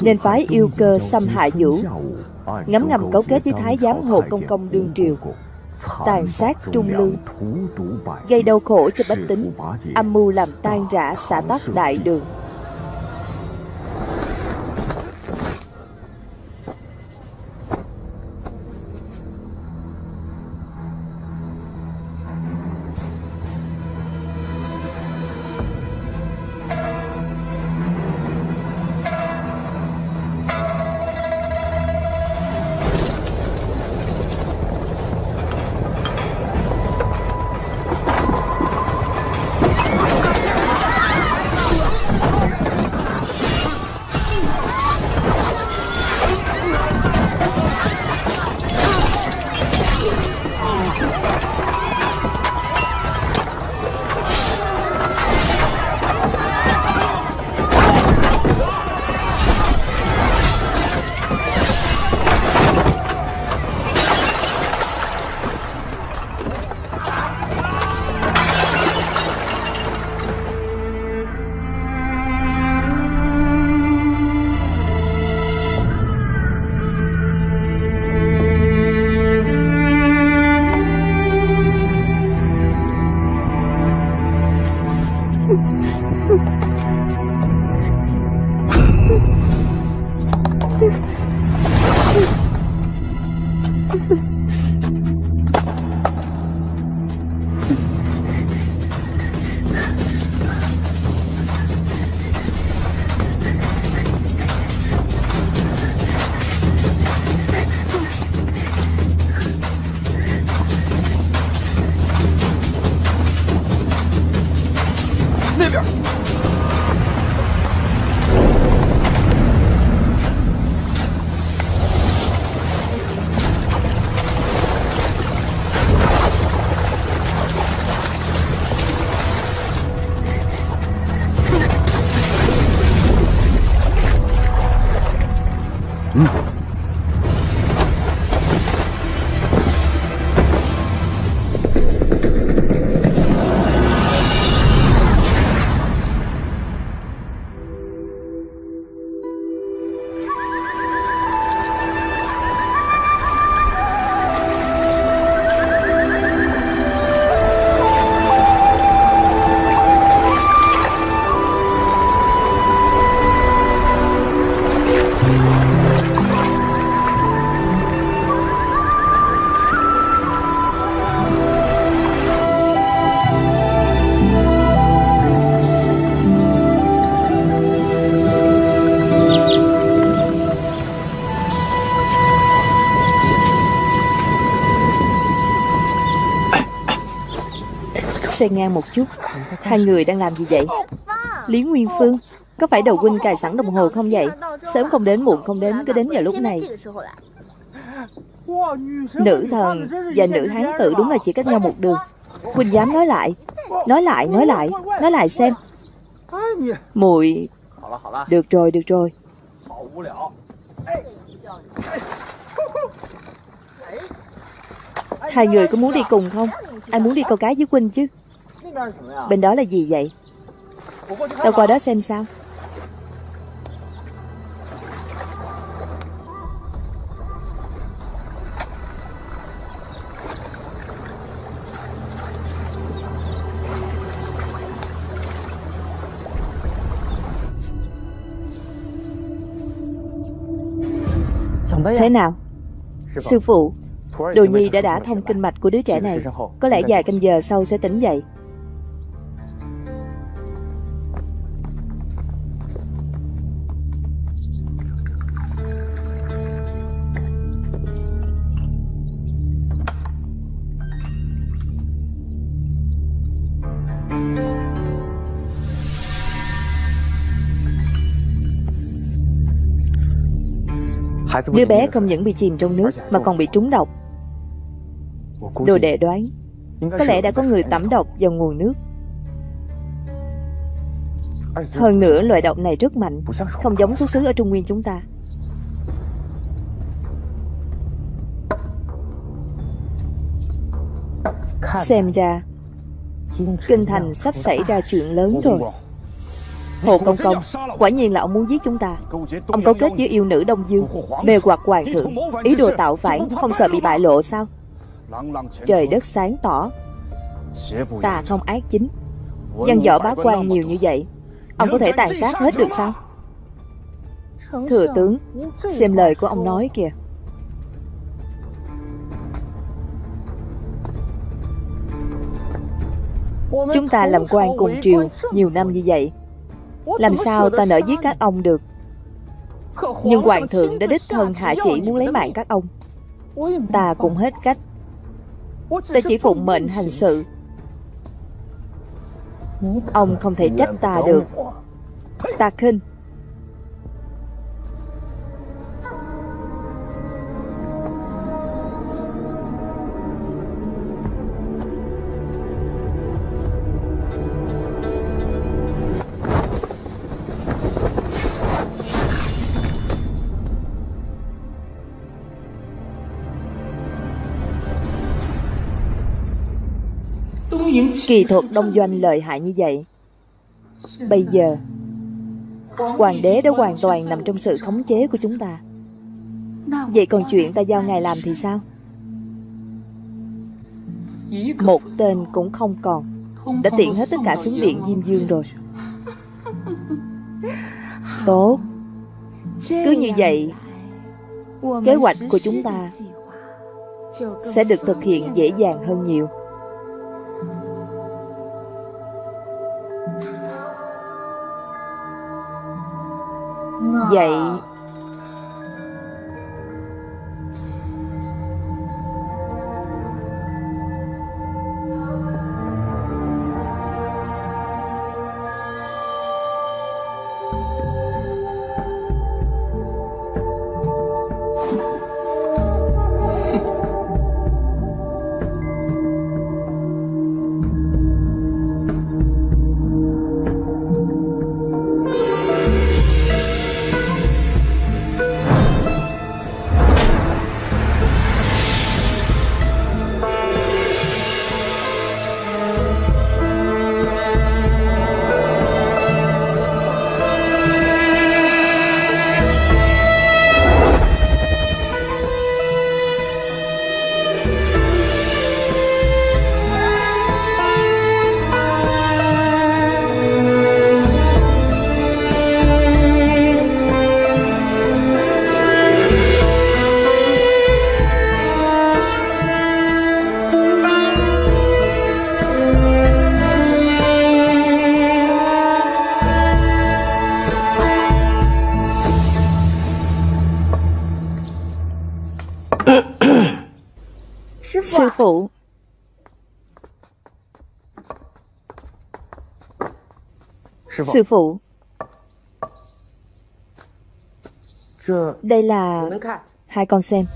Nên phái yêu cơ xâm hại vũ Ngấm ngầm cấu kết với Thái giám Hồ Công Công đương triều, Tàn sát trung lương, Gây đau khổ cho bách tính, Âm mưu làm tan rã xã tắc đại đường. Xen ngang một chút. Hai người đang làm gì vậy? Lý Nguyên Phương Có phải đầu huynh cài sẵn đồng hồ không vậy? Sớm không đến muộn không đến Cứ đến giờ lúc này. Nữ thần và nữ hán tử đúng là chỉ cách nhau một đường. Huynh dám nói lại. Nói lại, nói lại Nói lại xem. Mùi. Được rồi, được rồi. Hai người có muốn đi cùng không? Ai muốn đi câu cá với Quynh chứ? Bên đó là gì vậy? Tao qua đó xem sao. Thế nào? Sư phụ, Đồ Nhi đã đã thông kinh mạch của đứa trẻ này. Có lẽ vài canh giờ sau sẽ tỉnh dậy. Đứa bé không những bị chìm trong nước Mà còn bị trúng độc. Đồ đệ đoán, Có lẽ đã có người tẩm độc vào nguồn nước. Hơn nữa, loại độc này rất mạnh, Không giống xuất xứ ở Trung Nguyên chúng ta. Xem ra, Kinh thành sắp xảy ra chuyện lớn rồi. Hồ Công Công Quả nhiên là ông muốn giết chúng ta. Ông cấu kết với yêu nữ Đông Dương Mê hoặc hoàng thượng. Ý đồ tạo phản Không sợ bị bại lộ sao? Trời đất sáng tỏ. Ta không ác chính. Văn võ bá quan nhiều như vậy Ông có thể tàn sát hết được sao? Thừa tướng Xem lời của ông nói kìa. Chúng ta làm quan cùng triều Nhiều năm như vậy Làm sao ta nỡ giết các ông được? Nhưng hoàng thượng đã đích thân hạ chỉ muốn lấy mạng các ông. Ta cũng hết cách. Ta chỉ phụng mệnh hành sự. Ông không thể trách ta được. Ta khinh Kỳ thuật đông doanh lợi hại như vậy. Bây giờ, Hoàng đế đã hoàn toàn nằm trong sự khống chế của chúng ta. Vậy còn chuyện ta giao ngài làm thì sao? Một tên cũng không còn. Đã tiện hết tất cả xuống điện Diêm Dương rồi. Tốt. Cứ như vậy, Kế hoạch của chúng ta Sẽ được thực hiện dễ dàng hơn nhiều. Vậy Sư phụ. Đây là Hai con xem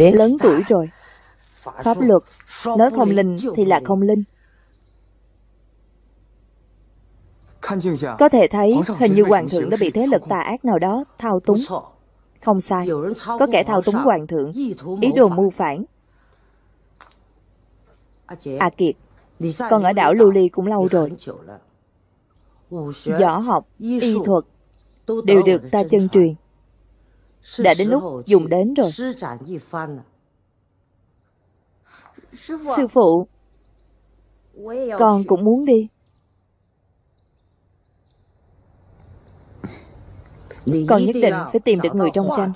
Lớn tuổi rồi. Pháp luật. Nói không linh thì là không linh. Có thể thấy hình như hoàng thượng đã bị thế lực tà ác nào đó thao túng. Không sai. Có kẻ thao túng hoàng thượng. Ý đồ mưu phản. À Kiệt. Con ở đảo Lưu Ly cũng lâu rồi. Võ học, y thuật Đều được ta chân truyền đã đến lúc dùng đến rồi Sư phụ Con cũng muốn đi。Con nhất định phải tìm được người trong tranh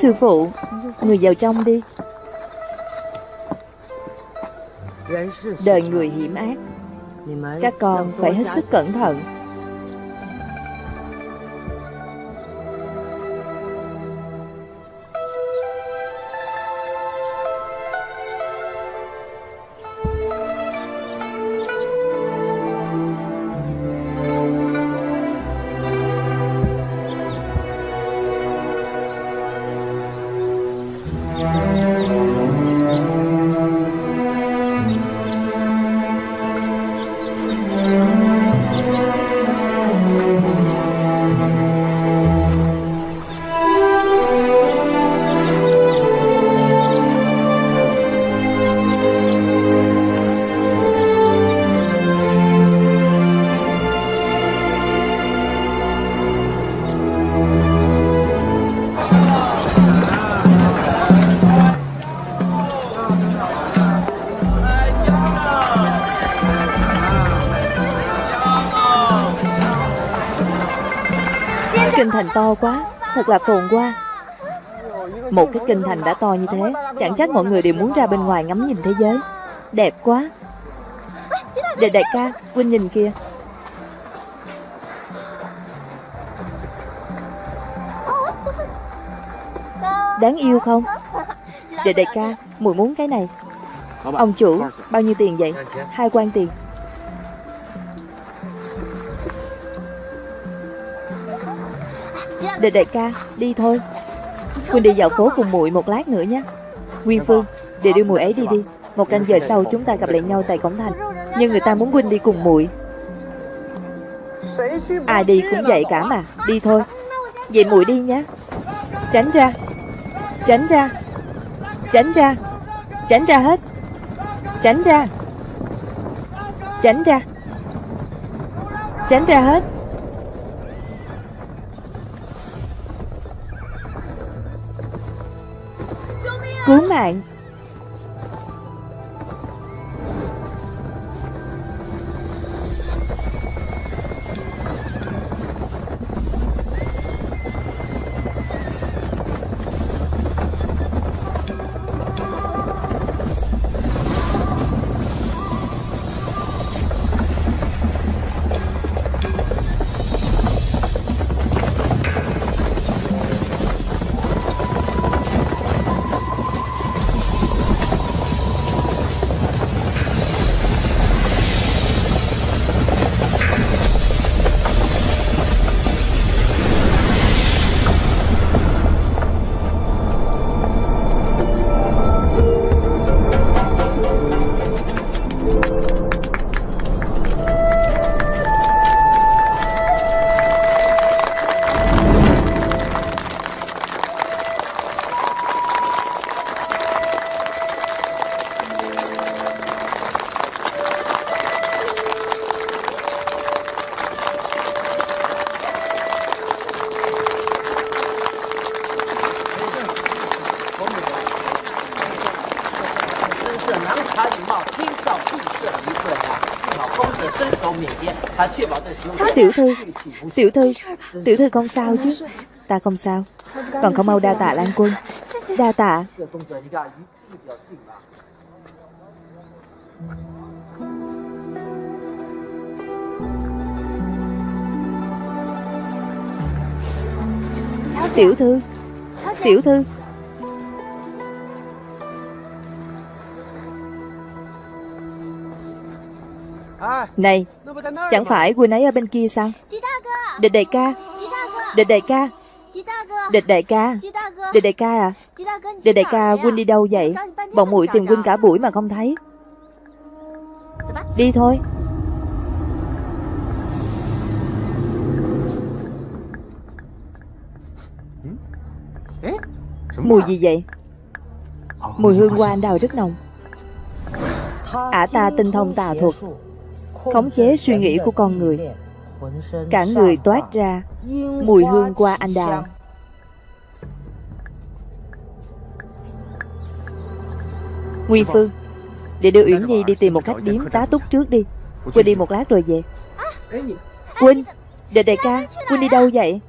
Sư phụ Người vào trong đi. Đời người hiểm ác Các con phải hết sức cẩn thận Thật là phồn hoa. Một cái kinh thành đã to như thế Chẳng trách mọi người đều muốn ra bên ngoài ngắm nhìn thế giới. Đẹp quá. Đệ đại ca, Huynh nhìn kia, Đáng yêu không? Đệ đại ca, mùi muốn cái này. Ông chủ, bao nhiêu tiền vậy? Hai quan tiền. Đệ đại ca, đi thôi. Quỳnh đi dạo phố cùng muội một lát nữa nhé. Nguyên Phương, để đưa muội ấy đi đi. Một canh giờ sau chúng ta gặp lại nhau tại cổng thành. Nhưng người ta muốn quỳnh đi cùng muội. Ai đi cũng vậy cả mà. Đi thôi. Vậy muội đi nhé. Tránh ra. Tránh ra. Tránh ra. Tránh ra hết. Tránh ra. Tránh ra. Tránh ra hết. Bạn. Tiểu thư Tiểu thư Tiểu thư không sao chứ? Ta không sao. Còn không mau đa tạ Lan Quân. Đa tạ. Tiểu thư Tiểu thư. Này Chẳng phải Quynh ấy ở bên kia sao? Địch đại ca. Địch đại ca. Địch đại ca. Địch đại ca à? Địch đại ca Quynh đi đâu vậy? Bọn muội tìm Quynh cả buổi mà không thấy. Đi thôi. Mùi gì vậy? Mùi hương hoa anh đào rất nồng. Ả ta tinh thông tà thuật khống chế suy nghĩ của con người. Cả người toát ra mùi hương qua anh đào. Nguyên phương để đưa uyển nhi đi tìm một khách điếm tá túc trước đi. Quỳnh đi một lát rồi về. Quỳnh đệ đại ca quỳnh đi đâu vậy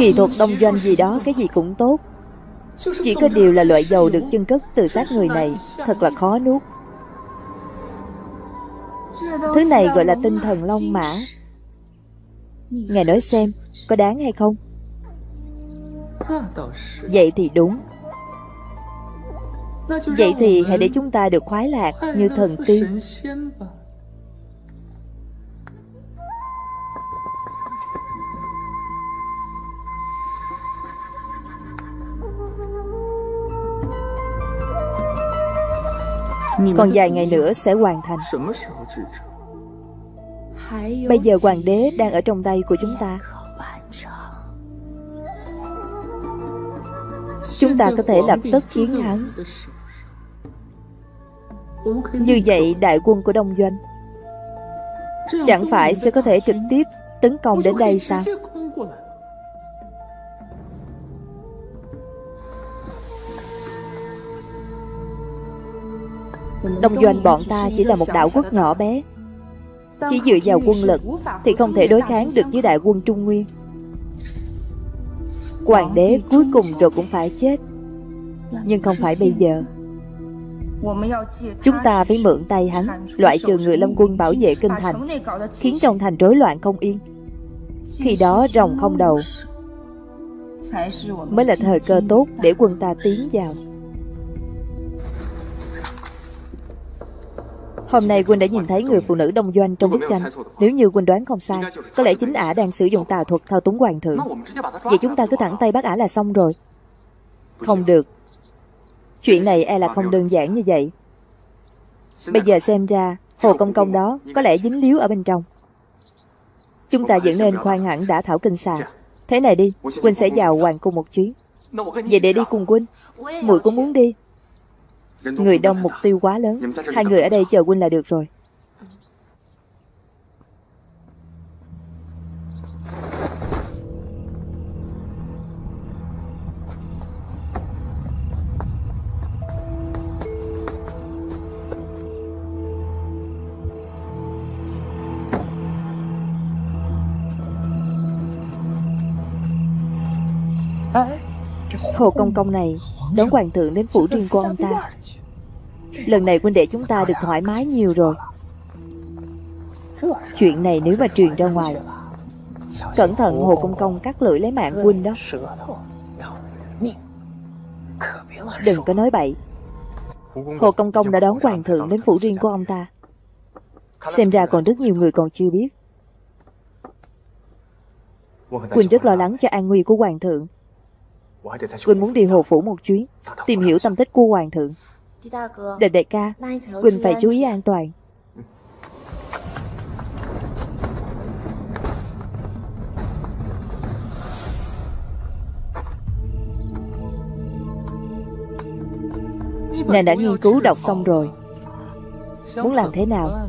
Kỳ thuật đông doanh gì đó, Cái gì cũng tốt. Chỉ có điều là loại dầu được chân cất từ xác người này, Thật là khó nuốt. Thứ này gọi là tinh thần long mã. Ngài nói xem, Có đáng hay không? Vậy thì đúng. Vậy thì hãy để chúng ta được khoái lạc như thần tiên. Còn vài ngày nữa sẽ hoàn thành. Bây giờ hoàng đế đang ở trong tay của chúng ta. Chúng ta có thể lập tức chiến thắng. Như vậy đại quân của Đông Doanh Chẳng phải sẽ có thể trực tiếp tấn công đến đây sao Đông Doanh bọn ta chỉ là một đảo quốc nhỏ bé. Chỉ dựa vào quân lực Thì không thể đối kháng được với đại quân Trung Nguyên. Hoàng đế cuối cùng rồi cũng phải chết. Nhưng không phải bây giờ. Chúng ta phải mượn tay hắn Loại trừ người lâm quân bảo vệ kinh thành Khiến trong thành rối loạn không yên. Khi đó rồng không đầu. Mới là thời cơ tốt để quân ta tiến vào Hôm nay Quỳnh đã nhìn thấy người phụ nữ đông doanh trong bức tranh. Nếu như Quỳnh đoán không sai, Có lẽ chính ả đang sử dụng tà thuật thao túng hoàng thượng. Vậy chúng ta cứ thẳng tay bắt ả là xong rồi. Không được. Chuyện này e là không đơn giản như vậy. Bây giờ xem ra, Hồ Công Công đó có lẽ dính líu ở bên trong. Chúng ta vẫn nên khoan hẳn đã thảo kinh xà. Thế này đi Quỳnh sẽ vào hoàng cung một chuyến. Vậy để đi cùng Quỳnh Muội cũng muốn đi. Người đông mục tiêu quá lớn. Hai người ở đây chờ huynh là được rồi. Hồ Công Công này đón hoàng thượng đến phủ riêng của ông ta Lần này huynh đệ chúng ta được thoải mái nhiều rồi. Chuyện này nếu mà truyền ra ngoài, Cẩn thận Hồ Công Công cắt lưỡi lấy mạng huynh đó. Đừng có nói bậy. Hồ Công Công đã đón hoàng thượng đến phủ riêng của ông ta. Xem ra còn rất nhiều người còn chưa biết. Quỳnh rất lo lắng cho an nguy của hoàng thượng. Quỳnh muốn đi hồ phủ một chuyến, Tìm hiểu tâm tích của hoàng thượng. Đệ đại ca. Quỳnh phải chú ý an toàn. Nàng đã nghiên cứu đọc xong rồi. Muốn làm thế nào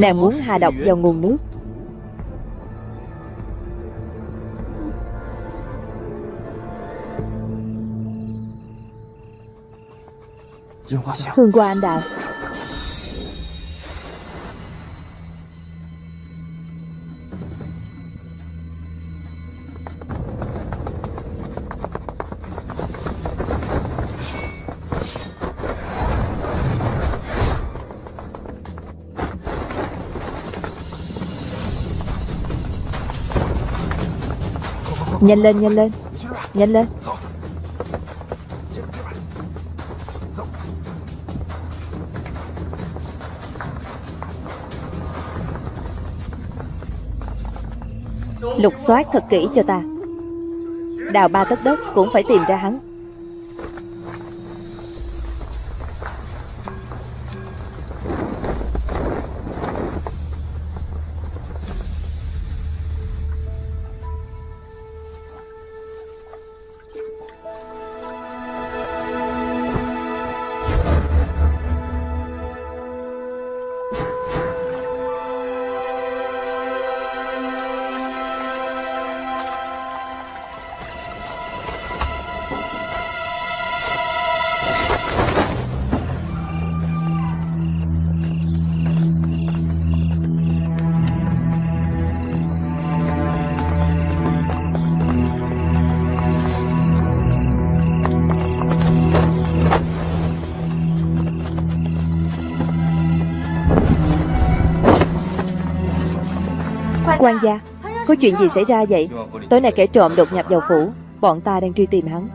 Nàng muốn hạ độc vào nguồn nước. Hương qua anh đào Nhanh lên, nhanh lên. Nhanh lên. Lục soát thật kỹ cho ta. Đào ba tấc đất cũng phải tìm ra hắn. Quan gia. Có chuyện gì xảy ra vậy? Tối nay kẻ trộm đột nhập vào phủ. Bọn ta đang truy tìm hắn.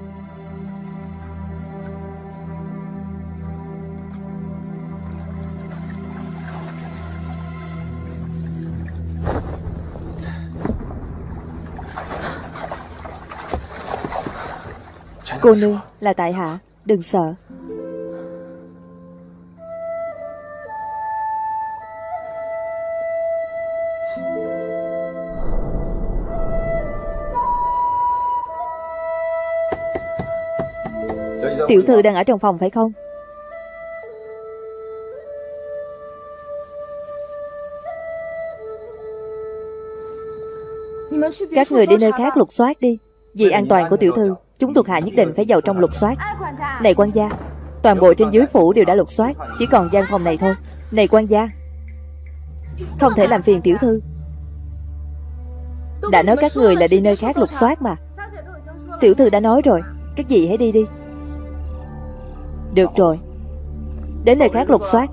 Cô nương là tại hạ. Đừng sợ. Tiểu thư đang ở trong phòng phải không? Các người đi nơi khác lục soát đi. Vì an toàn của tiểu thư Chúng thuộc hạ nhất định phải vào trong lục soát. Này quan gia Toàn bộ trên dưới phủ đều đã lục soát Chỉ còn gian phòng này thôi. Này quan gia Không thể làm phiền tiểu thư. Đã nói các người là đi nơi khác lục soát mà. Tiểu thư đã nói rồi Các gì hãy đi đi được rồi. Đến nơi khác lục soát.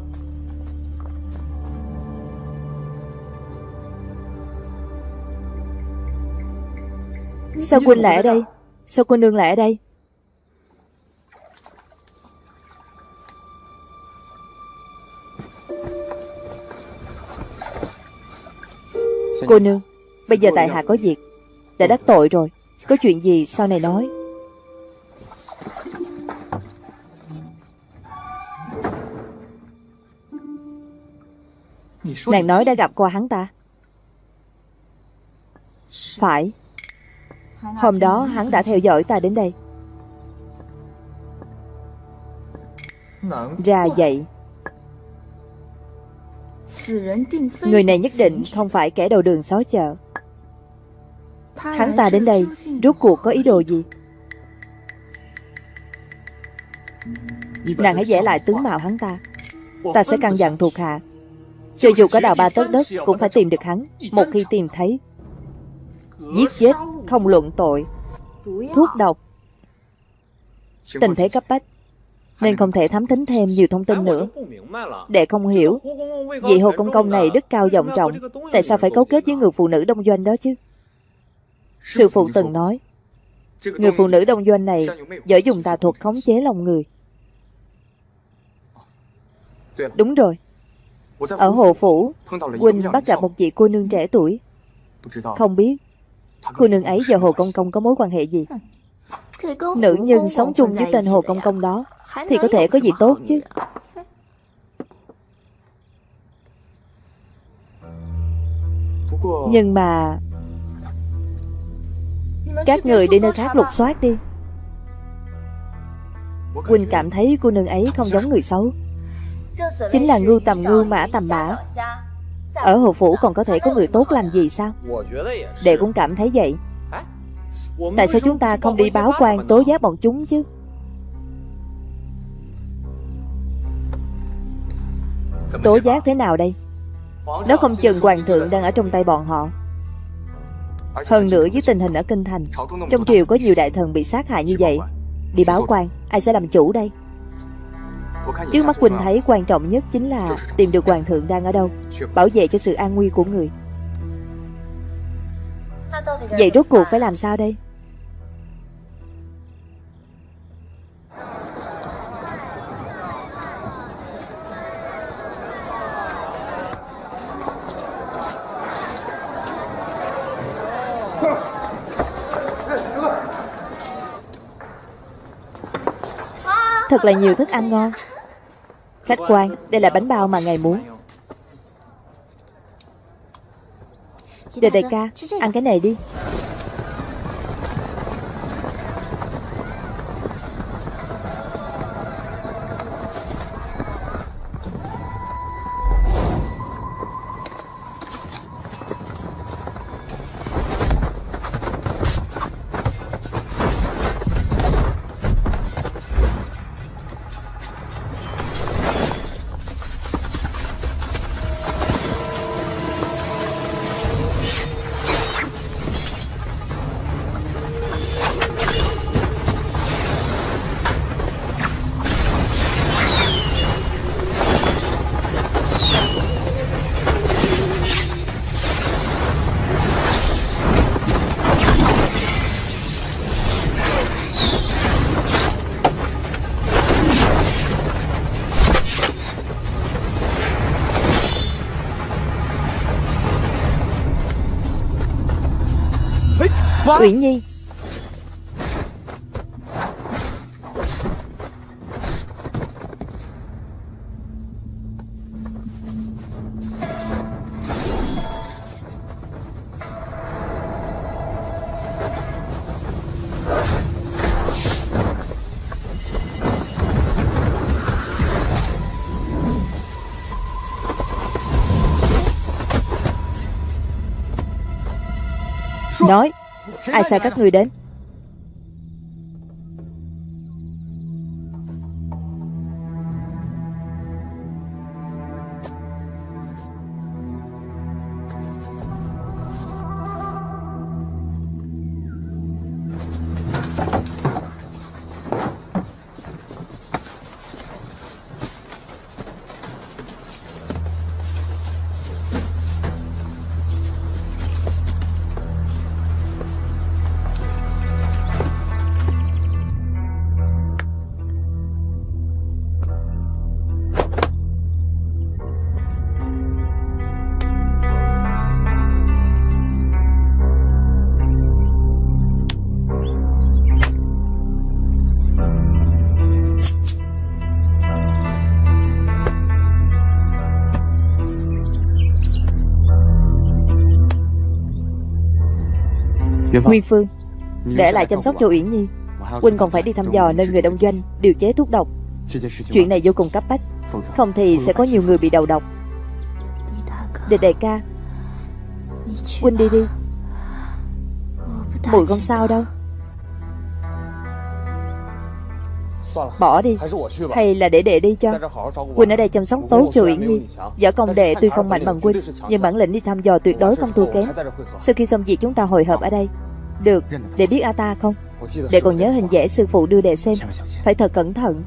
Sao Quynh lại ở đây? Sao cô nương lại ở đây? Cô nương, Bây giờ tại hạ có việc. Đã đắc tội rồi. Có chuyện gì sau này nói. Nàng nói đã gặp qua hắn ta. Phải. Hôm đó hắn đã theo dõi ta đến đây. Ra vậy. Người này nhất định không phải kẻ đầu đường xó chợ. Hắn ta đến đây Rốt cuộc có ý đồ gì? Nàng hãy vẽ lại tướng mạo hắn ta. Ta sẽ căn dặn thuộc hạ cho dù có đào ba tấc đất, Cũng phải tìm được hắn, Một khi tìm thấy. Giết chết, không luận tội. Thuốc độc. Tình thế cấp bách. Nên không thể thám thính thêm nhiều thông tin nữa. Đệ không hiểu, Vị hồ công công này đức cao vọng trọng, Tại sao phải cấu kết với người phụ nữ đông doanh đó chứ? Sư phụ từng nói, Người phụ nữ đông doanh này Giỏi dùng tà thuật khống chế lòng người. Đúng rồi. Ở Hồ Phủ Huynh bắt gặp một vị cô nương trẻ tuổi. Không biết Cô nương ấy và Hồ Công Công có mối quan hệ gì? Nữ nhân sống chung với tên Hồ Công Công đó Thì có thể có gì tốt chứ? Nhưng mà Các người đi nơi khác lục soát đi. Quỳnh cảm thấy cô nương ấy không giống người xấu Chính là ngưu tầm ngưu, mã tầm mã. Ở Hồ Phủ còn có thể có người tốt lành gì sao? Đệ cũng cảm thấy vậy. Tại sao chúng ta không đi báo quan, tố giác bọn chúng chứ? Tố giác thế nào đây? Nó không chừng hoàng thượng đang ở trong tay bọn họ. Hơn nữa với tình hình ở Kinh Thành, Trong triều có nhiều đại thần bị sát hại như vậy. Đi báo quan, Ai sẽ làm chủ đây? Trước mắt Quỳnh thấy quan trọng nhất chính là tìm được hoàng thượng đang ở đâu Bảo vệ cho sự an nguy của người. Vậy rốt cuộc phải làm sao đây? Thật là nhiều thức ăn ngon Khách quan, đây là bánh bao mà ngài muốn. Đề đại ca, ăn cái này đi. Uyển Nhi. Ai sai các người đến? Nguyên Phương Để lại chăm sóc cho Uyển Nhi. Huynh còn phải đi thăm dò nơi người đông doanh Điều chế thuốc độc. Chuyện này vô cùng cấp bách. Không thì sẽ có nhiều người bị đầu độc. Địch đại ca Huynh đi đi. Mùi không sao đâu. Bỏ đi. Hay là để đệ đi cho. Huynh ở đây chăm sóc tốt cho Uyển Nhi. Võ công đệ tuy không mạnh bằng Huynh Nhưng bản lĩnh đi thăm dò tuyệt đối không thua kém. Sau khi xong việc chúng ta hội hợp ở đây được, để biết A ta không? Để còn nhớ hình vẽ sư phụ đưa đệ xem Phải thật cẩn thận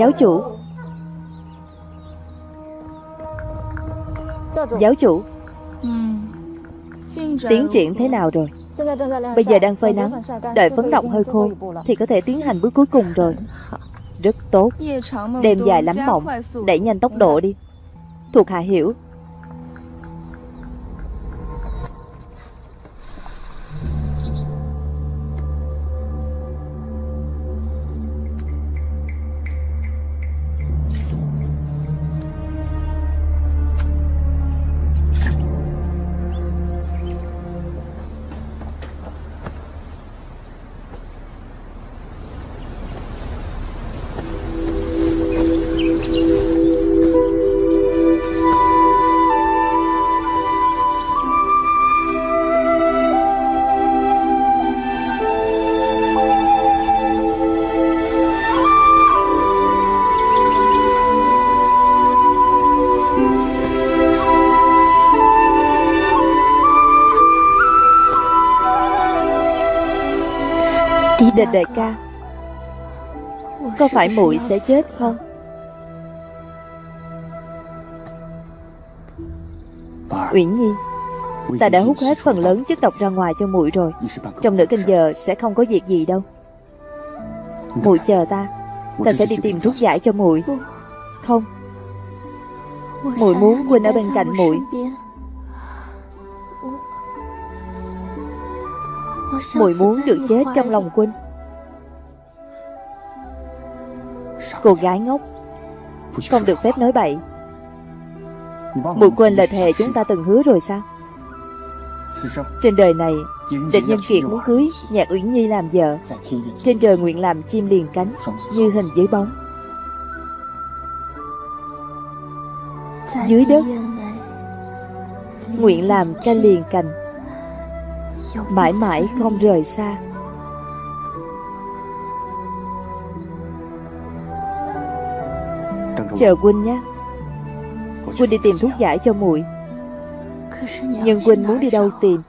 Giáo chủ Giáo chủ. Tiến triển thế nào rồi? Bây giờ đang phơi nắng. Đợi phấn động hơi khô Thì có thể tiến hành bước cuối cùng rồi. Rất tốt. Đêm dài lắm mộng. Đẩy nhanh tốc độ đi. Thuộc hạ hiểu Địch đại ca, Có phải muội sẽ chết không? Uyển Nhi, Ta đã hút hết phần lớn chất độc ra ngoài cho muội rồi. Trong nửa canh giờ sẽ không có việc gì đâu. Muội chờ ta Ta sẽ đi tìm thuốc giải cho muội. Không. Muội muốn quynh ở bên cạnh muội. Muội muốn được chết trong lòng quynh Cô gái ngốc. Không được phép nói bậy. Mụ quên lời thề chúng ta từng hứa rồi sao? Trên đời này, Địch nhân kiệt muốn cưới Nhạc Uyển Nhi làm vợ. Trên trời nguyện làm chim liền cánh, Như hình dưới bóng. Dưới đất, Nguyện làm canh liền cành. Mãi mãi không rời xa. Chờ Quynh nhé. Quynh đi tìm thuốc giải cho muội Nhưng Quynh muốn đi đâu tìm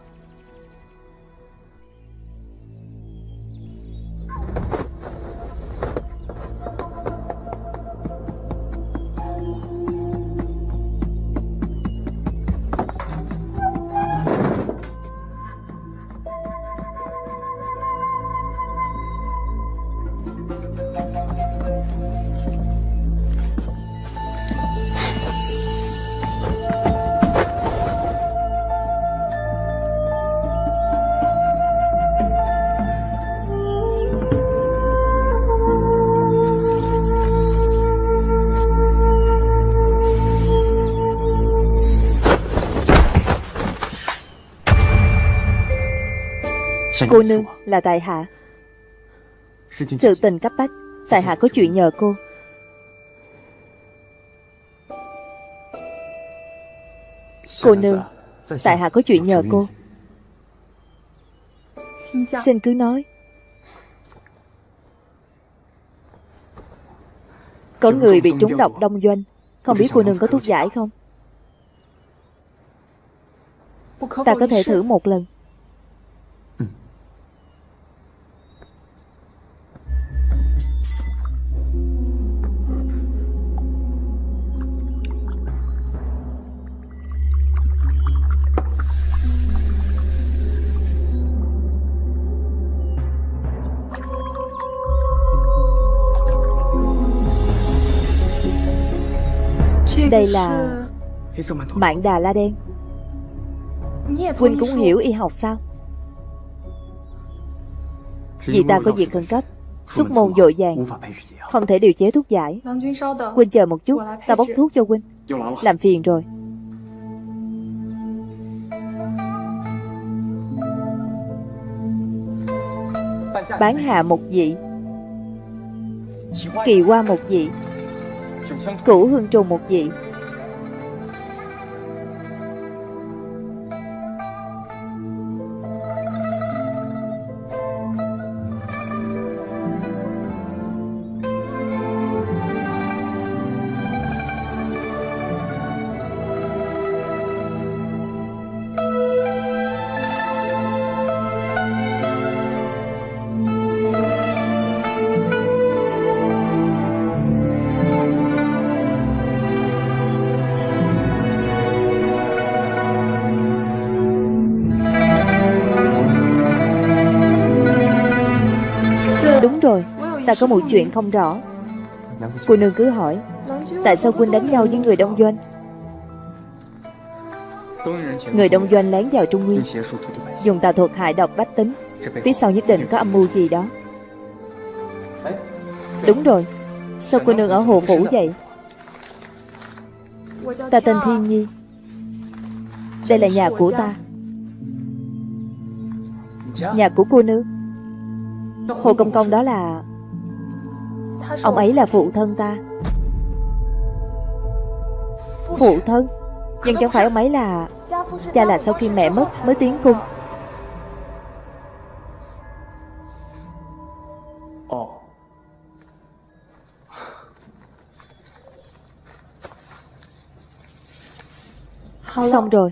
Cô nương là tại hạ. Sự tình cấp bách Tại hạ có chuyện nhờ cô. Cô nương Tại hạ có chuyện nhờ cô. Xin cứ nói. Có người bị trúng độc đông doanh. Không biết cô nương có thuốc giải không? Ta có thể thử một lần Đây là Mạn đà la đen. Huynh cũng hiểu y học sao? Vì ta có việc khẩn cấp, Xuất môn dội vàng, Không thể điều chế thuốc giải. Huynh chờ một chút, Ta bốc thuốc cho Huynh. Làm phiền rồi. Bán hạ một vị. Kỳ qua một vị. Cửu hương trùng một vị. Ta có một chuyện không rõ. Cô nương cứ hỏi, Tại sao quân đánh nhau với người đông doanh? Người đông doanh lén vào Trung Nguyên, Dùng tà thuật hại độc bách tính. Phía sau nhất định có âm mưu gì đó. Đúng rồi, Sao cô nương ở Hồ Phủ vậy? Ta tên Thiên Nhi. Đây là nhà của ta. Nhà của cô nương. Hồ Công Công đó là Ông ấy là phụ thân ta. Phụ thân? Nhưng chẳng phải ông ấy là Cha là sau khi mẹ mất mới tiến cung. Xong rồi.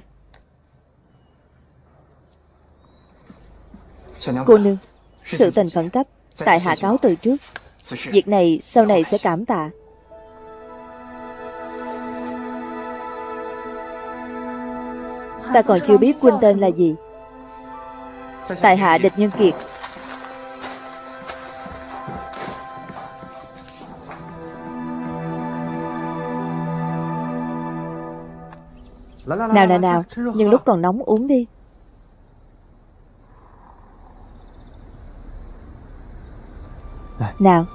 Cô nương Sự tình khẩn cấp Tại hạ cáo từ trước Việc này sau này sẽ cảm tạ. Ta còn chưa biết quân tên là gì. Tại hạ địch nhân kiệt. Nào nào. nào. Nhưng lúc còn nóng uống đi Nào?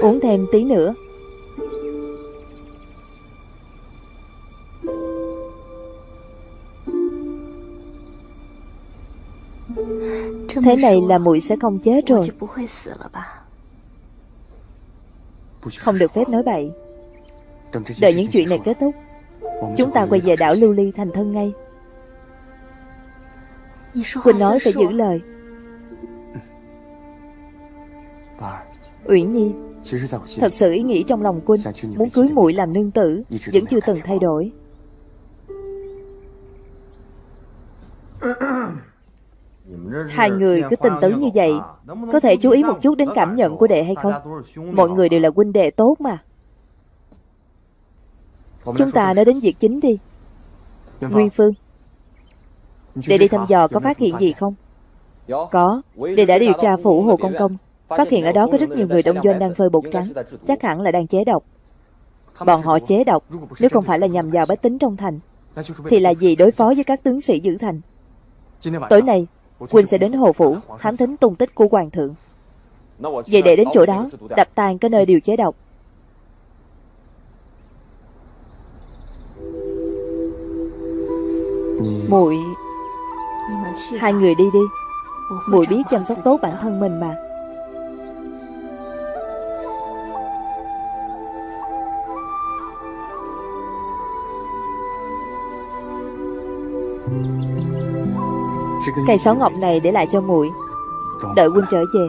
Uống thêm tí nữa. Thế này là muội sẽ không chết rồi. Không được phép nói bậy. Đợi những chuyện này kết thúc Chúng ta quay về đảo Lưu Ly thành thân ngay Quỳnh nói phải giữ lời. Uyển Nhi Thật sự ý nghĩ trong lòng Quỳnh Muốn cưới muội làm nương tử Vẫn chưa từng thay đổi。Hai người cứ tình tứ như vậy Có thể chú ý một chút đến cảm nhận của đệ hay không？Mọi người đều là huynh đệ tốt mà。Chúng ta nói đến việc chính đi。Nguyên Phương Đệ đi thăm dò có phát hiện gì không? Có. Đệ đã điều tra phủ Hồ Công Công Phát hiện ở đó có rất nhiều người đông doanh đang phơi bột trắng. Chắc hẳn là đang chế độc. Bọn họ chế độc. Nếu không phải là nhằm vào bách tính trong thành Thì là gì đối phó với các tướng sĩ giữ thành? Tối nay Quỳnh sẽ đến Hồ Phủ Thám thính tung tích của Hoàng thượng. Vậy để đến chỗ đó Đập tan cái nơi điều chế độc. Muội Hai người đi đi. Muội biết chăm sóc tốt bản thân mình mà. Cây sáu ngọc này để lại cho muội Đợi huynh trở về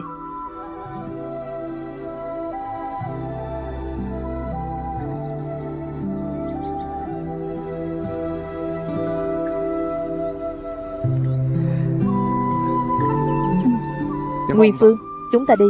Nguyên Phương Chúng ta đi.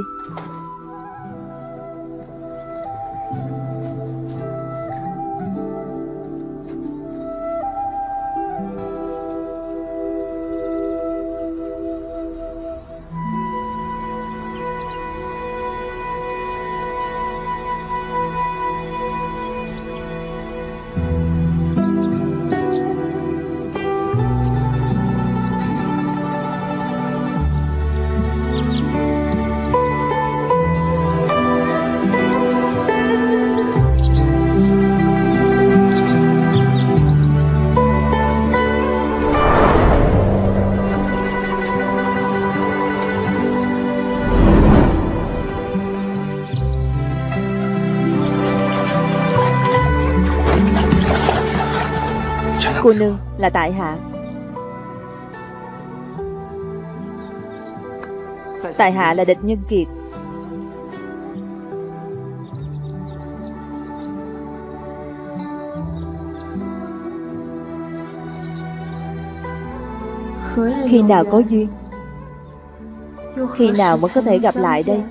Cô nương là tại hạ. Tại hạ là địch nhân kiệt. Khi nào có duyên, Khi nào mới có thể gặp lại đây?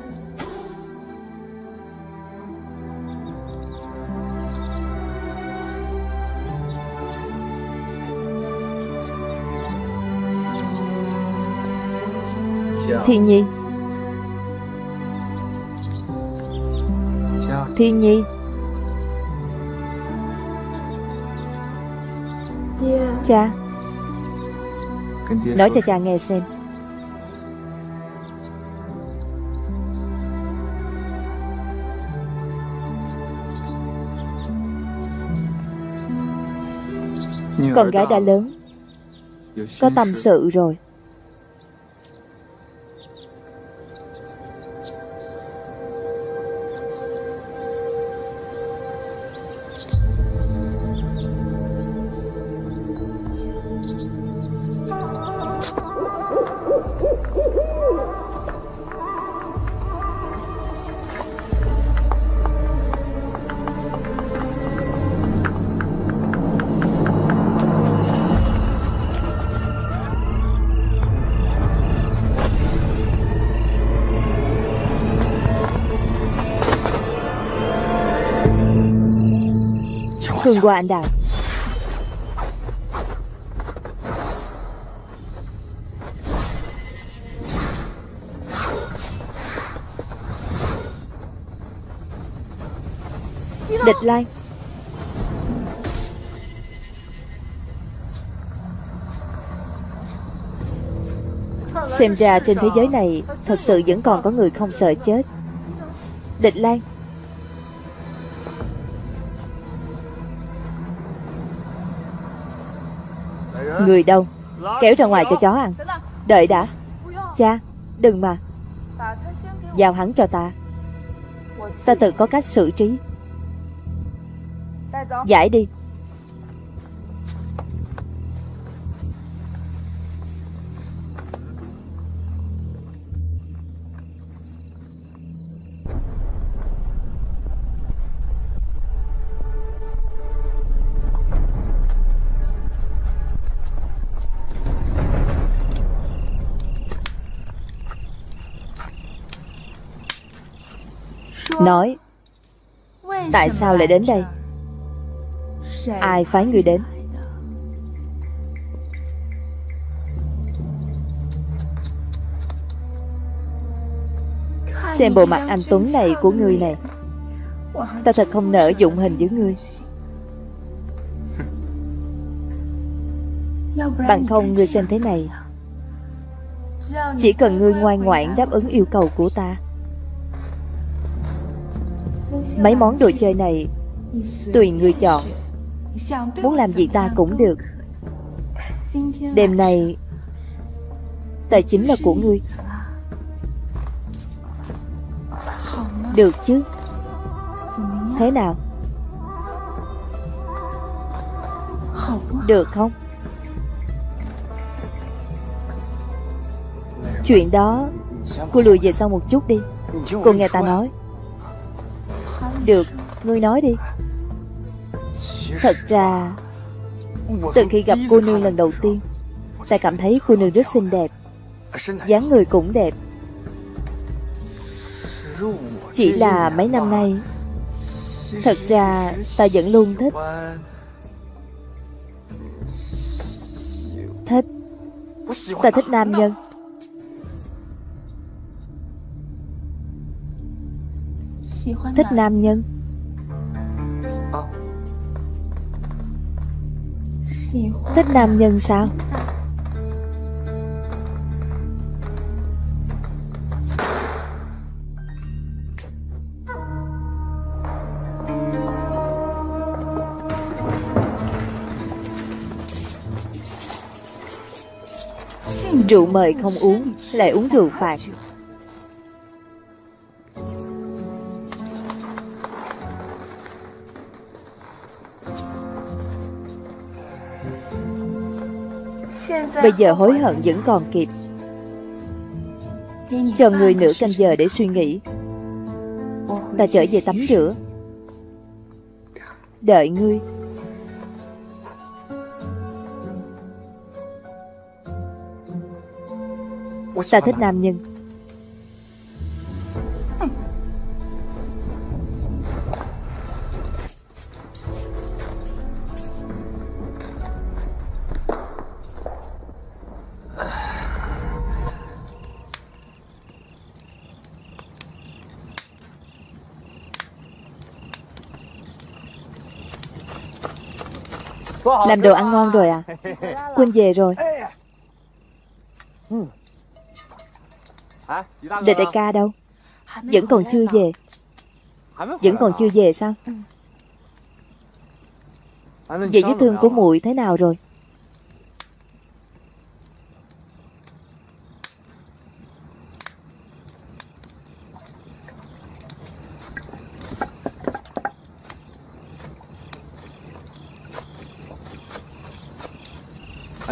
Thiên Nhi. Thiên Nhi. Cha. Nói cho cha nghe xem. Con gái đã lớn, Có tâm sự rồi. Cường qua anh đào Địch Lan Xem ra trên thế giới này, Thật sự vẫn còn có người không sợ chết. Địch Lan Người đâu? Kéo ra ngoài cho chó ăn. Đợi đã. Cha, Đừng mà. Giao hắn cho ta. Ta tự có cách xử trí. Giải đi. Nói, Tại sao lại đến đây? Ai phái người đến? Xem bộ mặt anh Tuấn này của người này. Ta thật không nỡ dụng hình với ngươi Bằng không, ngươi xem thế này. Chỉ cần ngươi ngoan ngoãn đáp ứng yêu cầu của ta Mấy món đồ chơi này, Tùy người chọn. Muốn làm gì ta cũng được. Đêm này Tài chính là của ngươi. Được chứ? Thế nào? Được không? Chuyện đó, Cô lùi về sau một chút đi. Cô nghe ta nói. Được, ngươi nói đi. Thật ra Từ khi gặp cô nương lần đầu tiên Ta cảm thấy cô nương rất xinh đẹp. Dáng người cũng đẹp. Chỉ là mấy năm nay Thật ra ta vẫn luôn thích. Thích. Ta thích nam nhân. Thích nam nhân. Thích nam nhân sao? Rượu mời không uống Lại uống rượu phạt Bây giờ hối hận vẫn còn kịp. Chờ người nửa canh giờ để suy nghĩ. Ta trở về tắm rửa. Đợi ngươi. Ta thích nam nhân. Làm đồ ăn ngon rồi à? Quân về rồi. Đệ đại ca đâu. Vẫn còn chưa về. Vẫn còn chưa về sao? Vậy vết thương của muội thế nào rồi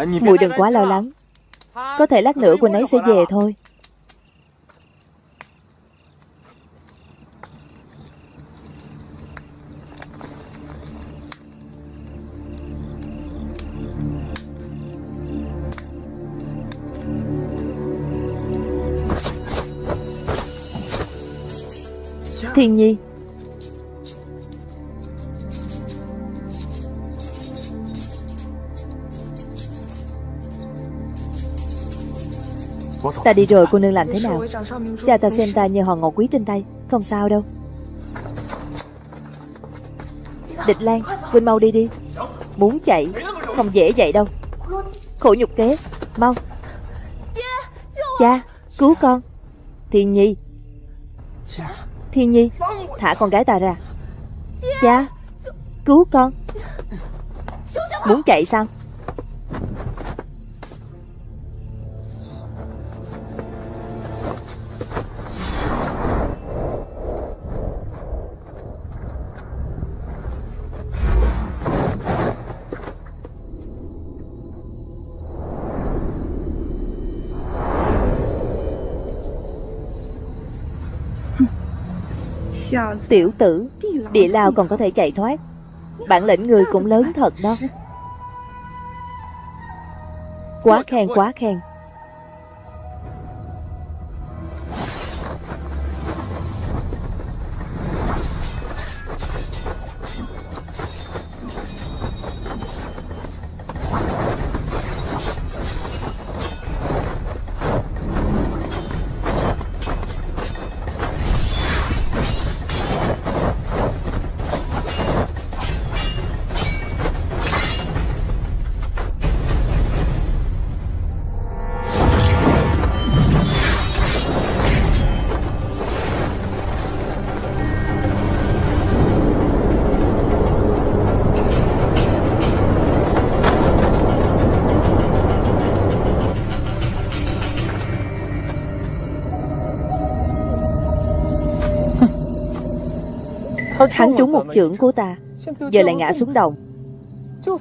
Muội đừng quá lo lắng. Có thể lát nữa Quỳnh ấy sẽ về thôi. Thiên Nhi Ta đi rồi cô nương làm thế nào? Cha ta xem ta như hòn ngọc quý trên tay Không sao đâu. Địch Lan Quỳnh mau đi đi. Muốn chạy Không dễ vậy đâu. Khổ nhục kế Mau. Cha Cứu con. Thiên Nhi. Thiên Nhi Thả con gái ta ra. Cha Cứu con. Muốn chạy sao Tiểu tử, Địa lao còn có thể chạy thoát. Bản lĩnh người cũng lớn thật đó. Quá khen quá khen. Hắn trúng một chưởng của ta, Giờ lại ngã xuống đồng.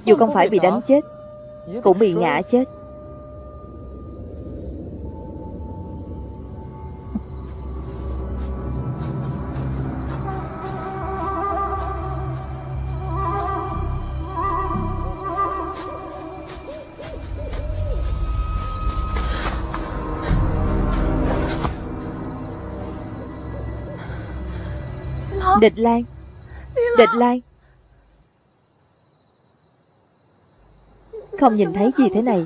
Dù không phải bị đánh chết, Cũng bị ngã chết. Địch Lan Địch lai Không nhìn thấy gì thế này.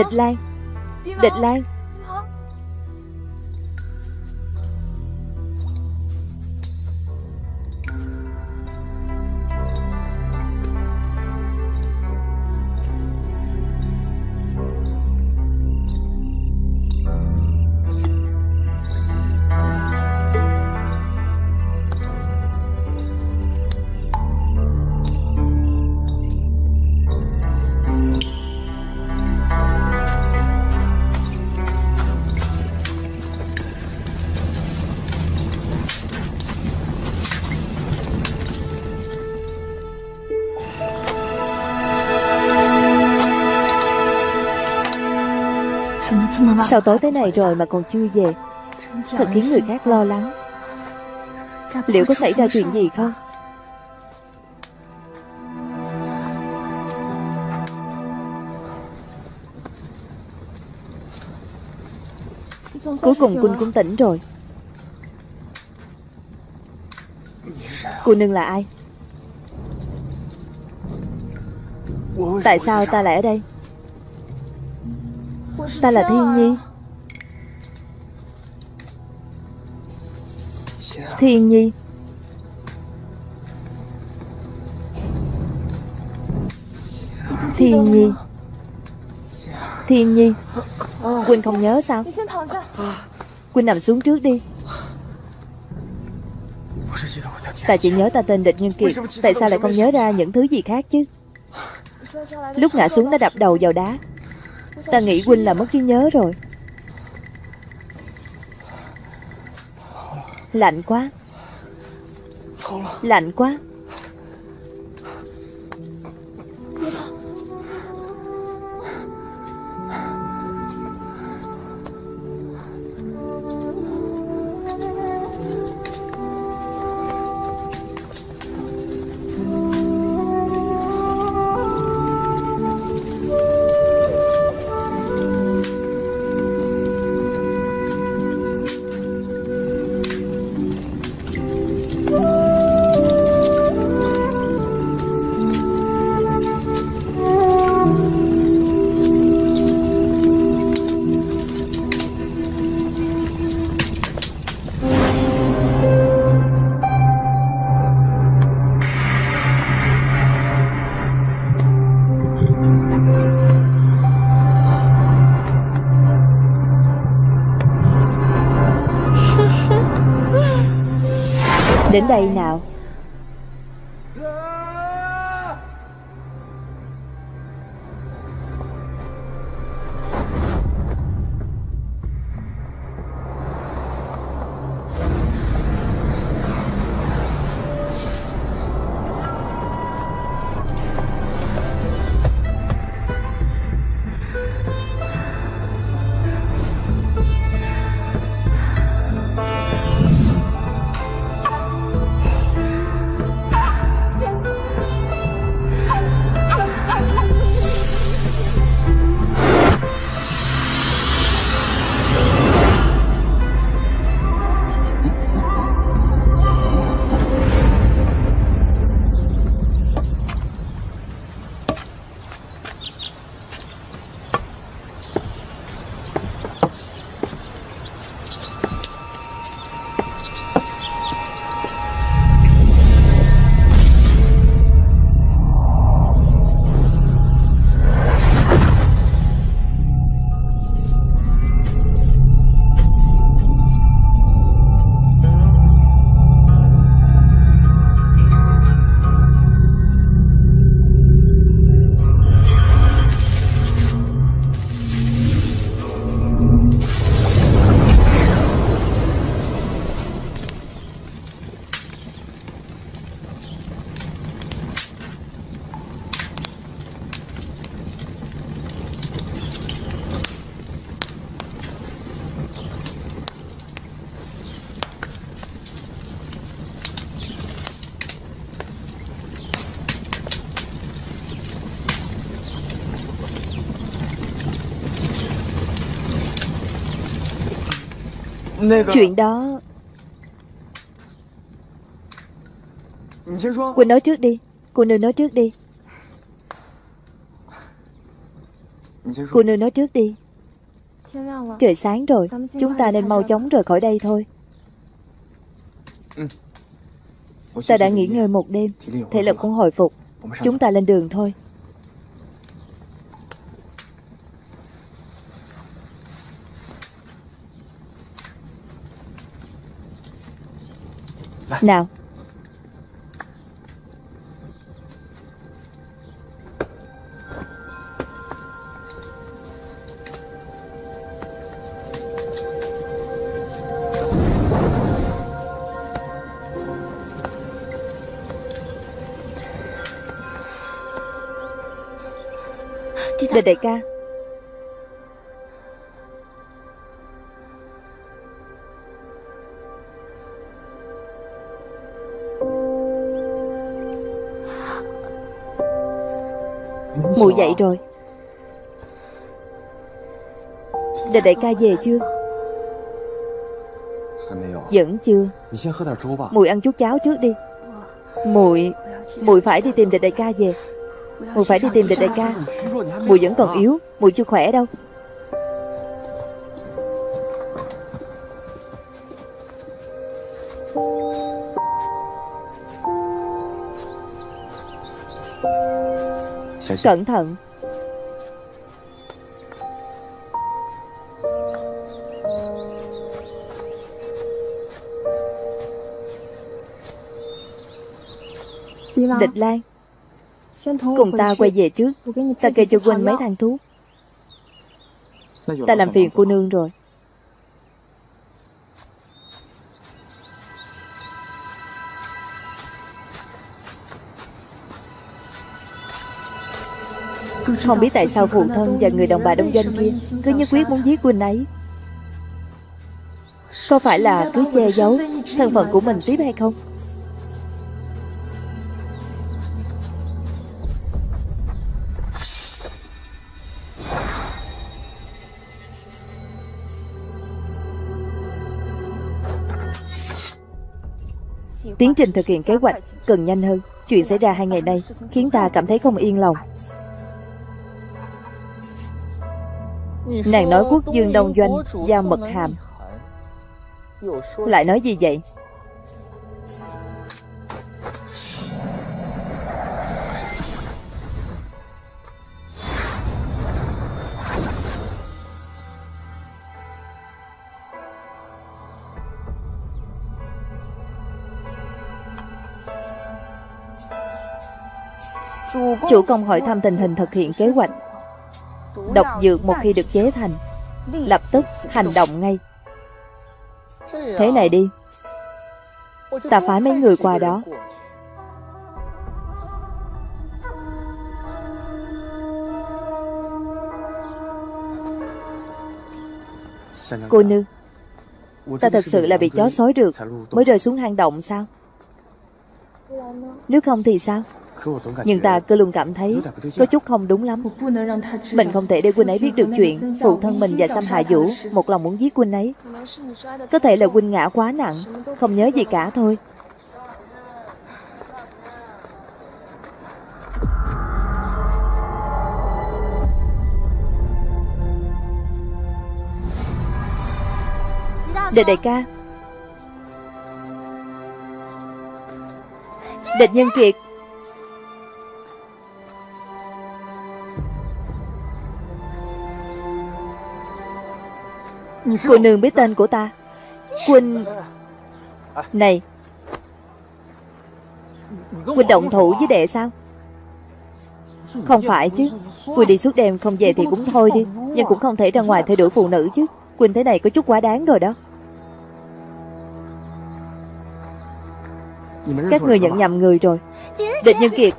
Địch Lan Địch Lan Sao tối thế này rồi mà còn chưa về? Thật khiến người khác lo lắng. Liệu có xảy ra chuyện gì không? Cuối cùng Quynh cũng tỉnh rồi. Cô nương là ai? Tại sao ta lại ở đây Ta là Thiên Nhi. Thiên Nhi. Thiên Nhi. Thiên Nhi. Quỳnh không nhớ sao? Quỳnh nằm xuống trước đi. Ta chỉ nhớ ta tên Địch Nhân Kiệt Tại sao lại không nhớ ra những thứ gì khác chứ? Lúc ngã xuống đã đập đầu vào đá. Ta nghĩ Huynh là mất trí nhớ rồi. Lạnh quá. Lạnh quá. Đến đây nào. Chuyện đó. Quỳnh nói trước đi. Cô nương nói trước đi. Cô nương nói trước đi. Trời sáng rồi. Chúng ta nên mau chóng rời khỏi đây thôi. Ta đã nghỉ ngơi một đêm. Thể lực cũng hồi phục. Chúng ta lên đường thôi. Nào. Địch đại ca. Mụ dậy rồi. Địch đại ca về chưa? Vẫn chưa. Mùi ăn chút cháo trước đi. Mùi Mùi phải đi tìm địch đại ca về. Mùi phải đi tìm địch đại ca. Mùi vẫn còn yếu. Mùi chưa khỏe đâu Cẩn thận. Địch Lan Cùng ta quay về trước. Ta kê cho Quỳnh mấy thang thuốc Ta làm phiền cô nương rồi Không biết tại sao phụ thân và người đồng bà đông doanh kia Cứ nhất quyết muốn giết Quỳnh ấy. Có phải là cứ che giấu Thân phận của mình tiếp hay không? Tiến trình thực hiện kế hoạch cần nhanh hơn. Chuyện xảy ra hai ngày nay Khiến ta cảm thấy không yên lòng. Nàng nói quốc dương đông doanh, Giao mật hàm. Lại nói gì vậy? Chủ công hỏi thăm tình hình thực hiện kế hoạch. Độc dược một khi được chế thành, Lập tức hành động ngay. Thế này đi. Ta phái mấy người qua đó. Cô nương Ta thật sự là bị chó sói rượt Mới rơi xuống hang động sao? Nếu không thì sao? Nhưng ta cứ luôn cảm thấy Có chút không đúng lắm. Mình không thể để Quynh ấy biết được chuyện Phụ thân mình và Xăm Hạ Vũ Một lòng muốn giết Quynh ấy. Có thể là Quynh ngã quá nặng Không nhớ gì cả thôi. Địch đại ca. Địch nhân kiệt Cô nương biết tên của ta. Quỳnh Này. Quỳnh động thủ với đệ sao? Không phải chứ. Quỳnh đi suốt đêm không về thì cũng thôi đi, Nhưng cũng không thể ra ngoài thay đổi phụ nữ chứ. Quỳnh thế này có chút quá đáng rồi đó. Các người nhận nhầm người rồi. Địch Nhân Kiệt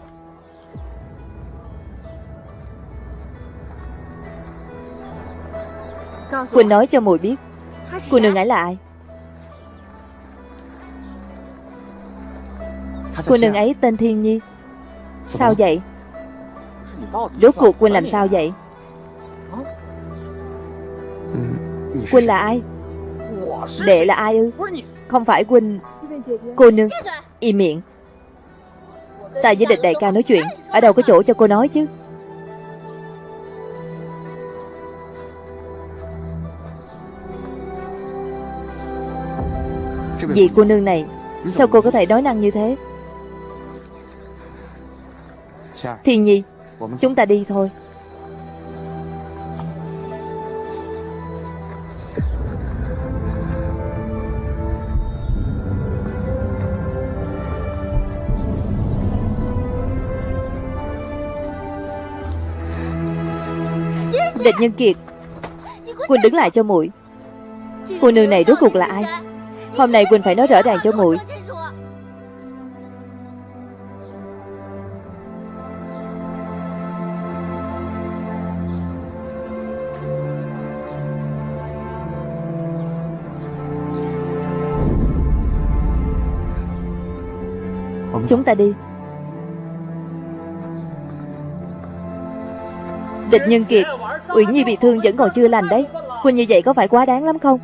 Quỳnh nói cho mùi biết. Cô nương ấy là ai? Cô nương ấy tên Thiên Nhi. Sao vậy? Rốt cuộc Quỳnh làm sao vậy? Quỳnh là ai? Đệ là ai ư? Không phải Quỳnh, Cô nương Im miệng. Ta với địch đại ca nói chuyện. Ở đâu có chỗ cho cô nói chứ? Vị cô nương này Sao cô có thể nói năng như thế? Thiên nhi Chúng ta đi thôi. Địch Nhân Kiệt Quỳnh đứng lại cho muội. Cô nương này rốt cuộc là ai Hôm nay Quỳnh phải nói rõ ràng cho muội. Chúng ta đi. Địch Nhân Kiệt Uyển Nhi bị thương vẫn còn chưa lành đấy. Quỳnh như vậy có phải quá đáng lắm không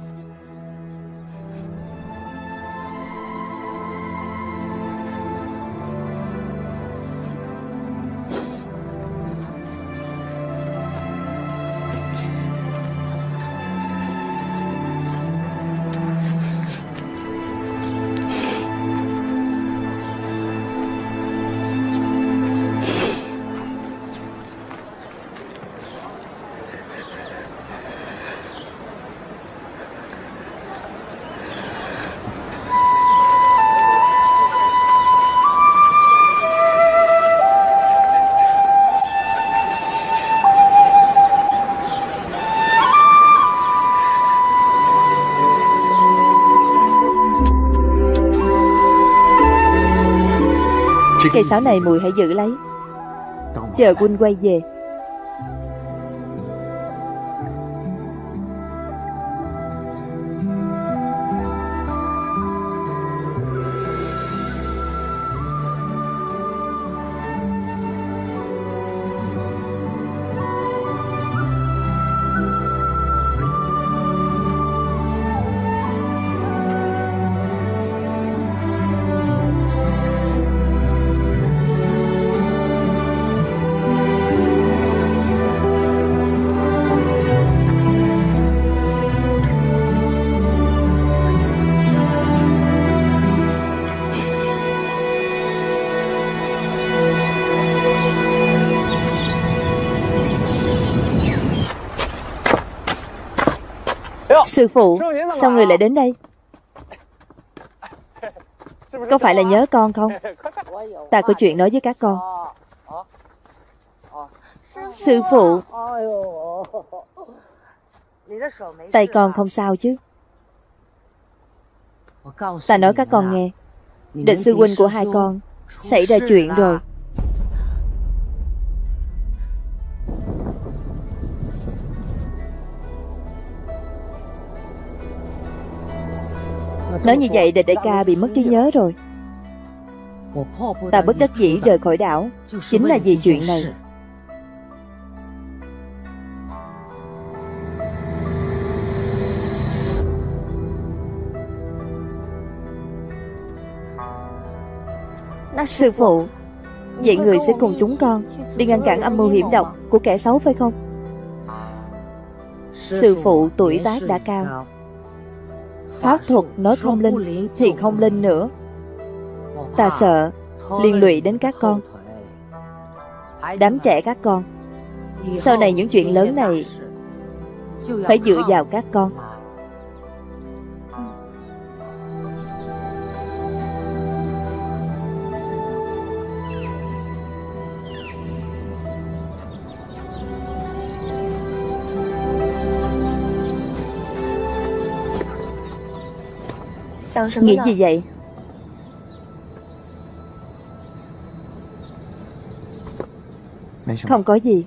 Cây sáo này mùi hãy giữ lấy. Chờ quân quay về Sư phụ, Sao người lại đến đây? Có phải là nhớ con không? Ta có chuyện nói với các con. Sư phụ, Tay con không sao chứ? Ta nói các con nghe. Định sư huynh của hai con Xảy ra chuyện rồi. Nói như vậy để đại ca bị mất trí nhớ rồi. Ta bất đắc dĩ rời khỏi đảo. Chính là vì chuyện này. Sư phụ, Vậy người sẽ cùng chúng con Đi ngăn cản âm mưu hiểm độc Của kẻ xấu phải không? Sư phụ tuổi tác đã cao. Pháp thuật nói không linh Thì không linh nữa. Ta sợ liên lụy đến các con. Đám trẻ các con. Sau này những chuyện lớn này Phải dựa vào các con. Nghĩ gì vậy? Không có gì.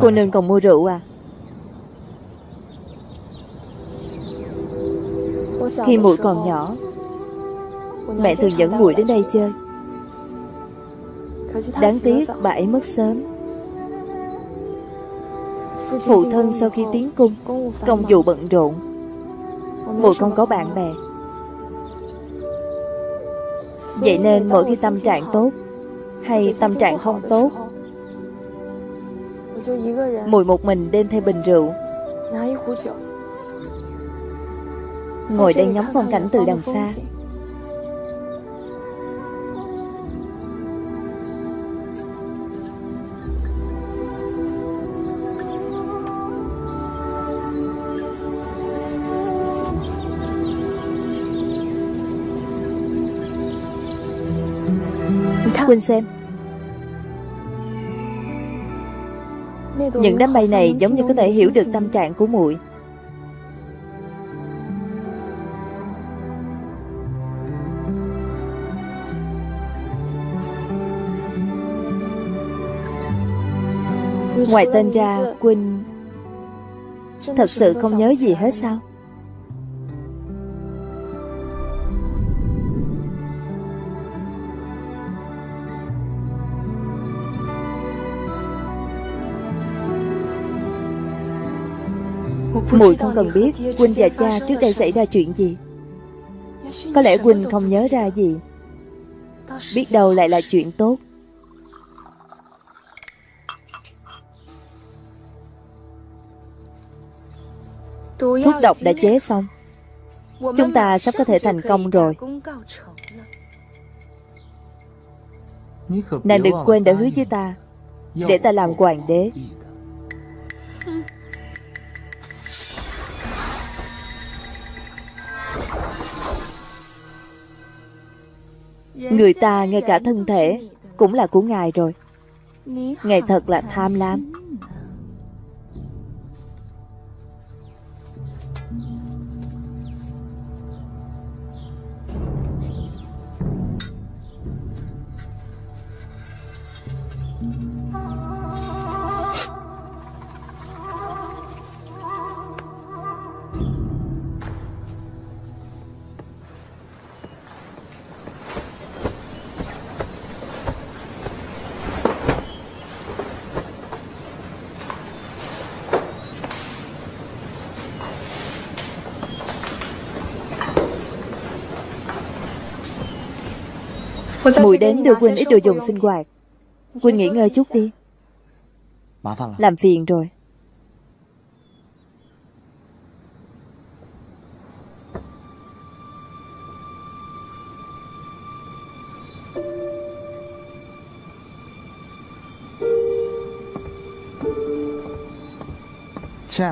Cô nương còn mua rượu à? Khi muội còn nhỏ Mẹ thường dẫn muội đến đây chơi. Đáng tiếc bà ấy mất sớm Phụ thân sau khi tiến cung, Công vụ bận rộn. Mùi không có bạn bè. Vậy nên mỗi khi tâm trạng tốt Hay tâm trạng không tốt, Mùi một mình đem theo bình rượu. Ngồi đây ngắm phong cảnh từ đằng xa. Quỳnh xem. Những đám mây này giống như có thể hiểu được tâm trạng của muội. Ngoài tên ra Quỳnh Thật sự không nhớ gì hết sao? Mùi không cần biết Quỳnh và cha trước đây xảy ra chuyện gì? Có lẽ Quỳnh không nhớ ra gì. Biết đâu lại là chuyện tốt. Thuốc độc đã chế xong. Chúng ta sắp có thể thành công rồi. Nàng đừng quên đã hứa với ta Để ta làm hoàng đế Người ta ngay cả thân thể Cũng là của ngài rồi. Ngài thật là tham lam. Mùi đến đưa Quỳnh ít đồ dùng sinh hoạt. Quỳnh nghỉ ngơi chút đi. Làm phiền rồi.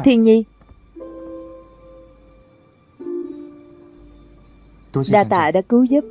Thiên Nhi. Đa tạ đã cứu giúp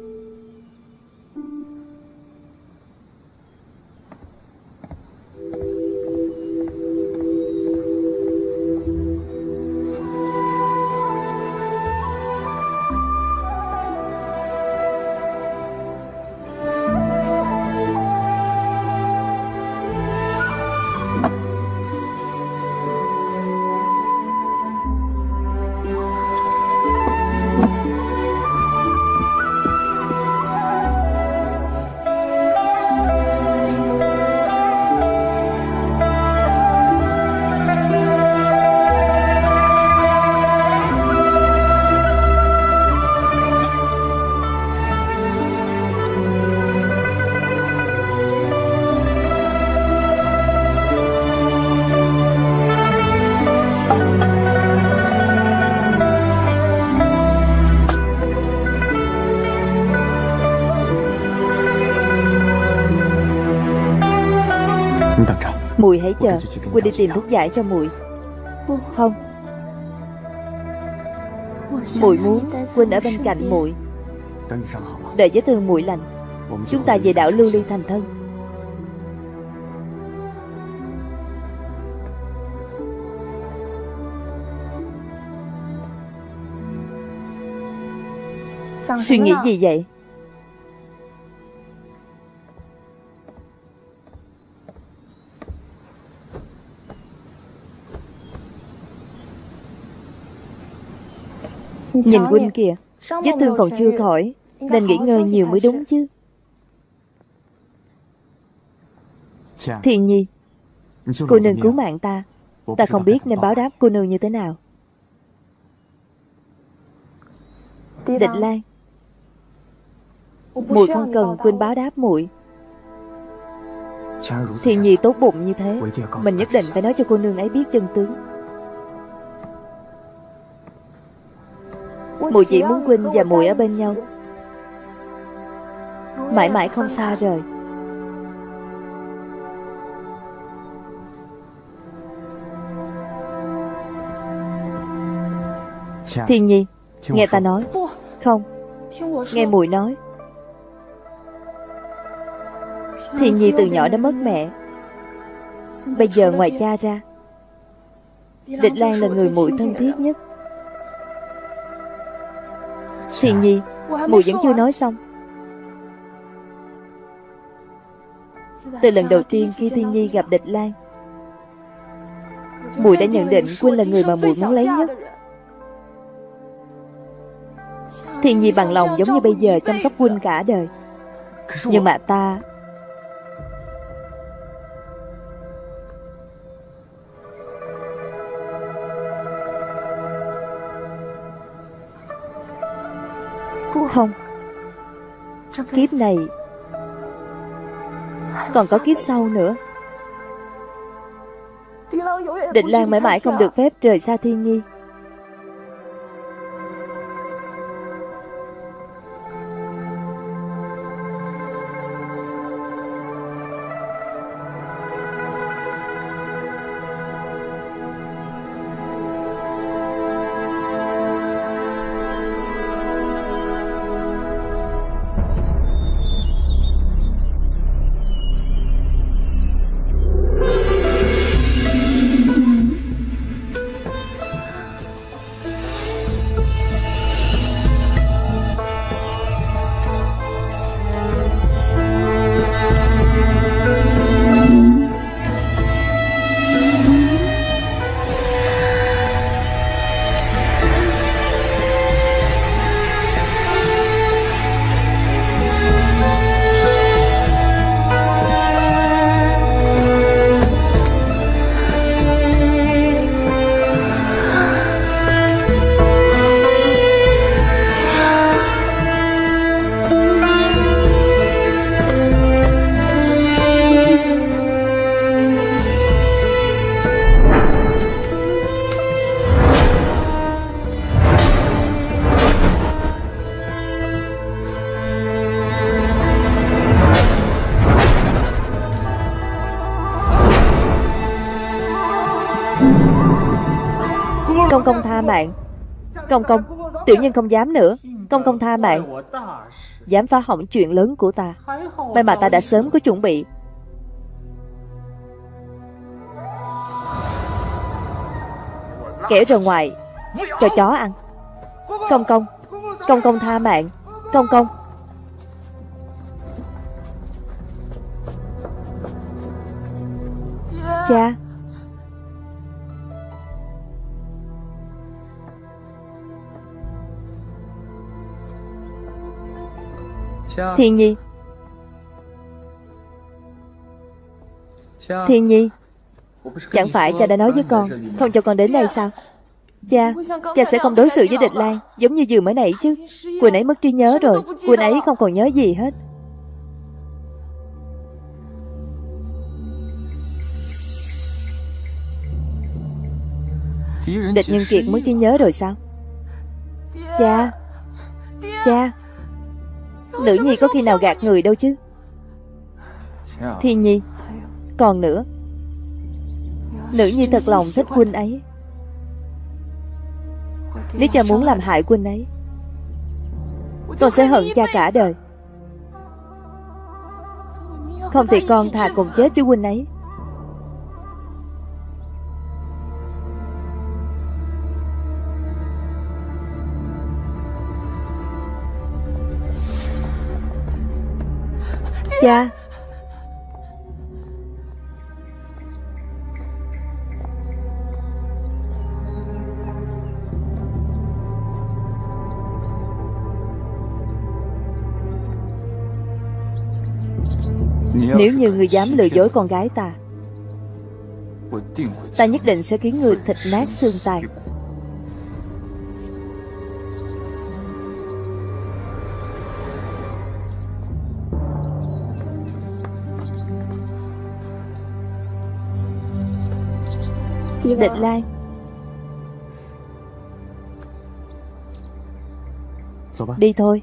Chờ Quỳnh đi tìm thuốc giải cho mùi. Không. Mùi muốn Quỳnh ở bên cạnh mùi. Đợi vết thương mùi lành. Chúng ta về đảo Lưu Ly thành thân. Suy nghĩ gì vậy Nhìn huynh kìa Vết thương còn chưa khỏi Nên nghỉ ngơi nhiều mới đúng chứ. Thiên nhi Cô nương cứu mạng ta. Ta không biết nên báo đáp cô nương như thế nào. Địch Lan. Muội không cần quên báo đáp muội. Thiên nhi tốt bụng như thế Mình nhất định phải nói cho cô nương ấy biết chân tướng Muội chỉ muốn Quynh và muội ở bên nhau. Mãi mãi không xa rời. Thiên nhi Nghe ta nói. Không Nghe muội nói. Thiên nhi từ nhỏ đã mất mẹ. Bây giờ ngoài cha ra Địch Lan là người muội thân thiết nhất Thiên nhi Muội vẫn chưa nói xong. Từ lần đầu tiên khi Thiên Nhi gặp Địch Lan Muội đã nhận định Quynh là người mà muội muốn lấy nhất. Thiên Nhi bằng lòng giống như bây giờ chăm sóc Quynh cả đời. Nhưng mà ta Không? Kiếp này Còn có kiếp sau nữa. Định Lan mãi mãi không được phép rời xa Thiên Nhi Công công. Tiểu nhân không dám nữa. Công công tha mạng. Dám phá hỏng chuyện lớn của ta. May mà ta đã sớm có chuẩn bị. Kẻ ra ngoài. Cho chó ăn. Công công. Công công tha mạng. Công công. Cha. Thiên Nhi Thiên Nhi Chẳng phải cha đã nói với con Không cho con đến đây sao? Cha Cha sẽ không đối xử với địch lan Giống như vừa mới nãy chứ. Quỳnh ấy mất trí nhớ rồi. Quỳnh ấy không còn nhớ gì hết. Địch nhân kiệt mất trí nhớ rồi sao? Cha. Cha Nữ nhi có khi nào gạt người đâu chứ? Thiên nhi, Còn nữa. Nữ nhi thật lòng thích huynh ấy. Nếu cha muốn làm hại huynh ấy, Con sẽ hận cha cả đời. Không thì con thà cùng chết với huynh ấy. Cha. Nếu như người dám lừa dối con gái ta Ta nhất định sẽ khiến người thịt nát xương tan. Địch Lan Đi thôi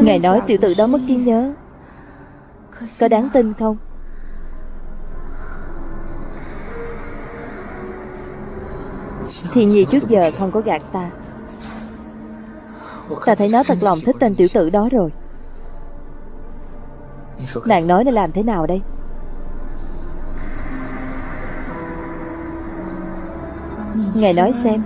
Ngài nói tiểu tử đó mất trí nhớ. Có đáng tin không? Thì nhi trước giờ không có gạt ta. Ta thấy nó thật lòng thích tên tiểu tử đó rồi. Nàng nói nên làm thế nào đây? Ngài nói xem.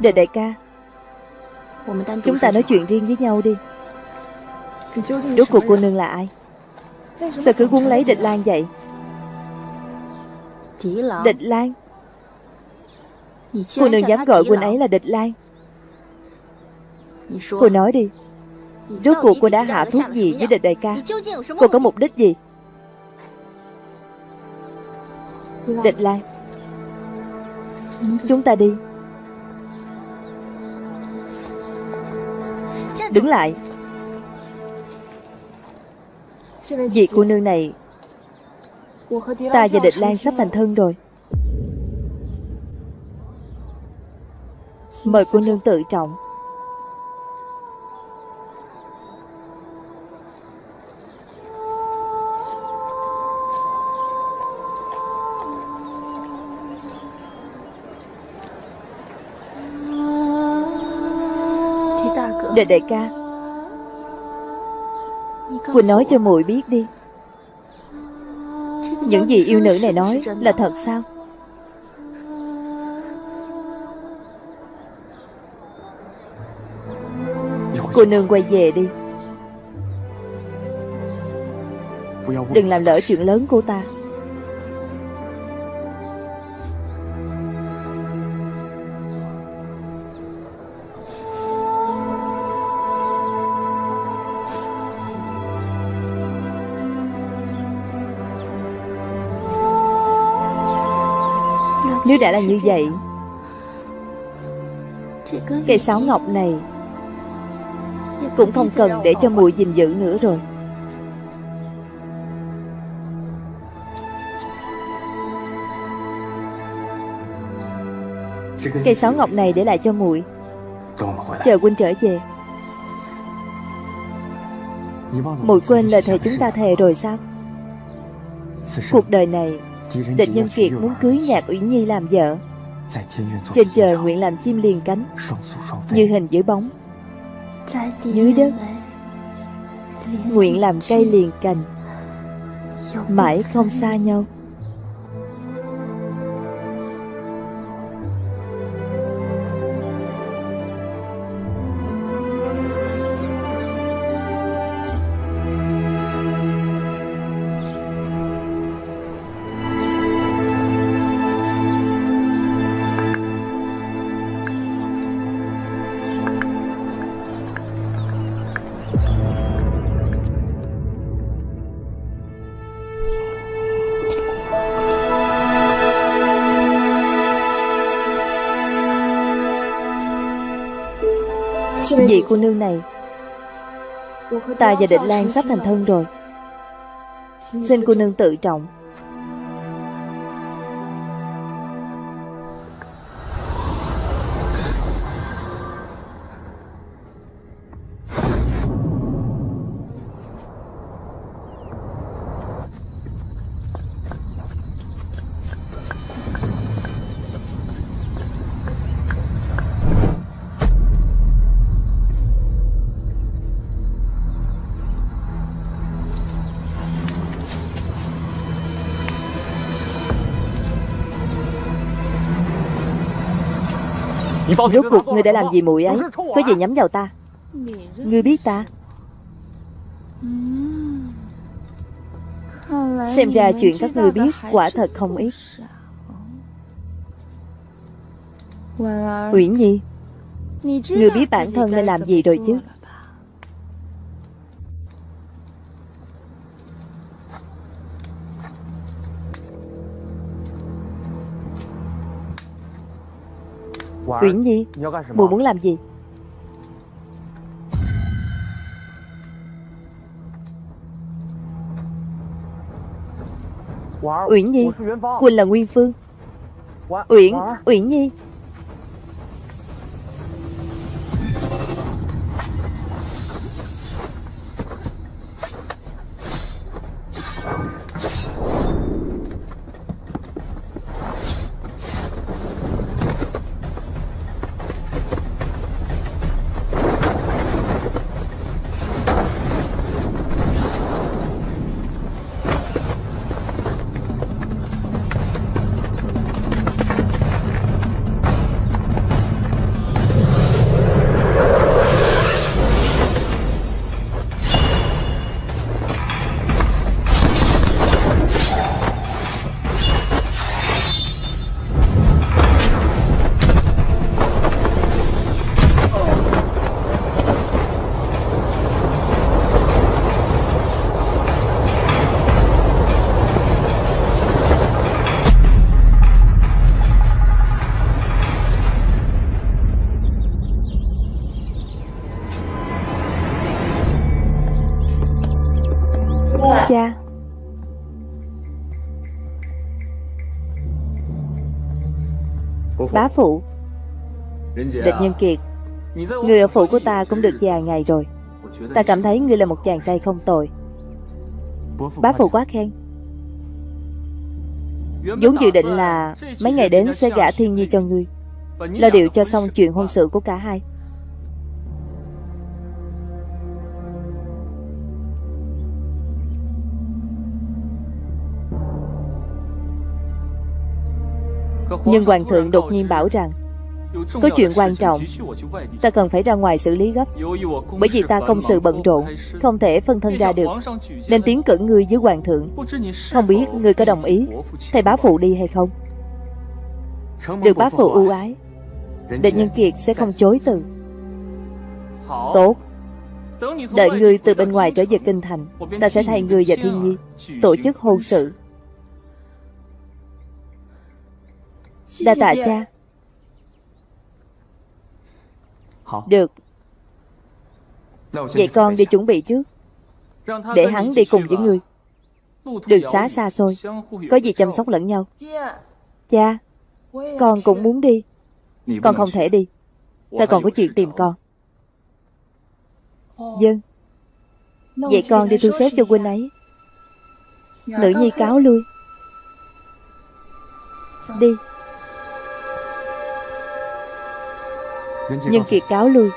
Đệ đại ca. Chúng ta nói chuyện riêng với nhau đi. Rốt cuộc cô nương là ai? Sao cứ cuốn lấy địch lan vậy? Địch lan. Cô nương dám gọi quân ấy là địch lan. Cô nói đi. Rốt cuộc cô đã hạ thuốc gì với địch đại ca? Cô có mục đích gì? Địch lan. Chúng ta đi Đứng lại. Vị cô nương này, Ta và địch lan sắp thành thân rồi. Mời cô nương tự trọng. Đệ đại ca. Quỳnh nói cho muội biết đi. Những gì yêu nữ này nói là thật sao? Cô nương quay về đi. Đừng làm lỡ chuyện lớn của ta. Nếu đã là như vậy Cây sáo ngọc này Cũng không cần để cho mùi gìn giữ nữa rồi. Cây sáo ngọc này để lại cho muội. Chờ huynh trở về. Muội quên lời thề chúng ta thề rồi sao? Cuộc đời này Địch Nhân Kiệt muốn cưới Nhạc Uyển Nhi làm vợ. Trên trời nguyện làm chim liền cánh. Như hình dưới bóng. Dưới đất. Nguyện làm cây liền cành. Mãi không xa nhau cô nương này. Ta và Định Lan sắp thành thân rồi. Xin cô nương tự trọng. Rốt cuộc ngươi đã làm gì muội ấy? Có gì nhắm vào ta? Ngươi biết ta? Xem ra chuyện các ngươi biết quả thật không ít. Uyển Nhi, Ngươi biết bản thân nên làm gì rồi chứ? Uyển Nhi Mùi muốn làm gì? Uyển Nhi Quỳnh là Nguyên Phương. Uyển Uyển Nhi Bá phụ. Địch Nhân Kiệt Người ở phủ của ta cũng được vài ngày rồi. Ta cảm thấy ngươi là một chàng trai không tồi. Bá phụ quá khen. Vốn dự định là Mấy ngày đến sẽ gả thiên nhi cho ngươi. Lo điệu cho xong chuyện hôn sự của cả hai Nhưng Hoàng thượng đột nhiên bảo rằng, Có chuyện quan trọng, Ta cần phải ra ngoài xử lý gấp. Bởi vì ta công sự bận rộn, Không thể phân thân ra được, Nên tiến cử ngươi với Hoàng thượng. Không biết ngươi có đồng ý, Thầy bá phụ đi hay không? Được bá phụ ưu ái, Địch Nhân Kiệt sẽ không chối từ. Tốt. Đợi ngươi từ bên ngoài trở về kinh thành, Ta sẽ thay ngươi và Thiên Nhi Tổ chức hôn sự. Đa tạ cha. Được. Vậy con đi chuẩn bị trước. Để hắn đi cùng với ngươi. Đường xá xa xôi. Có gì chăm sóc lẫn nhau? Cha Con cũng muốn đi. Con không thể đi. Ta còn có chuyện tìm con. Dân Vậy con đi thu xếp cho huynh ấy. Nữ nhi cáo lui. Đi Nhân kiệt cáo lui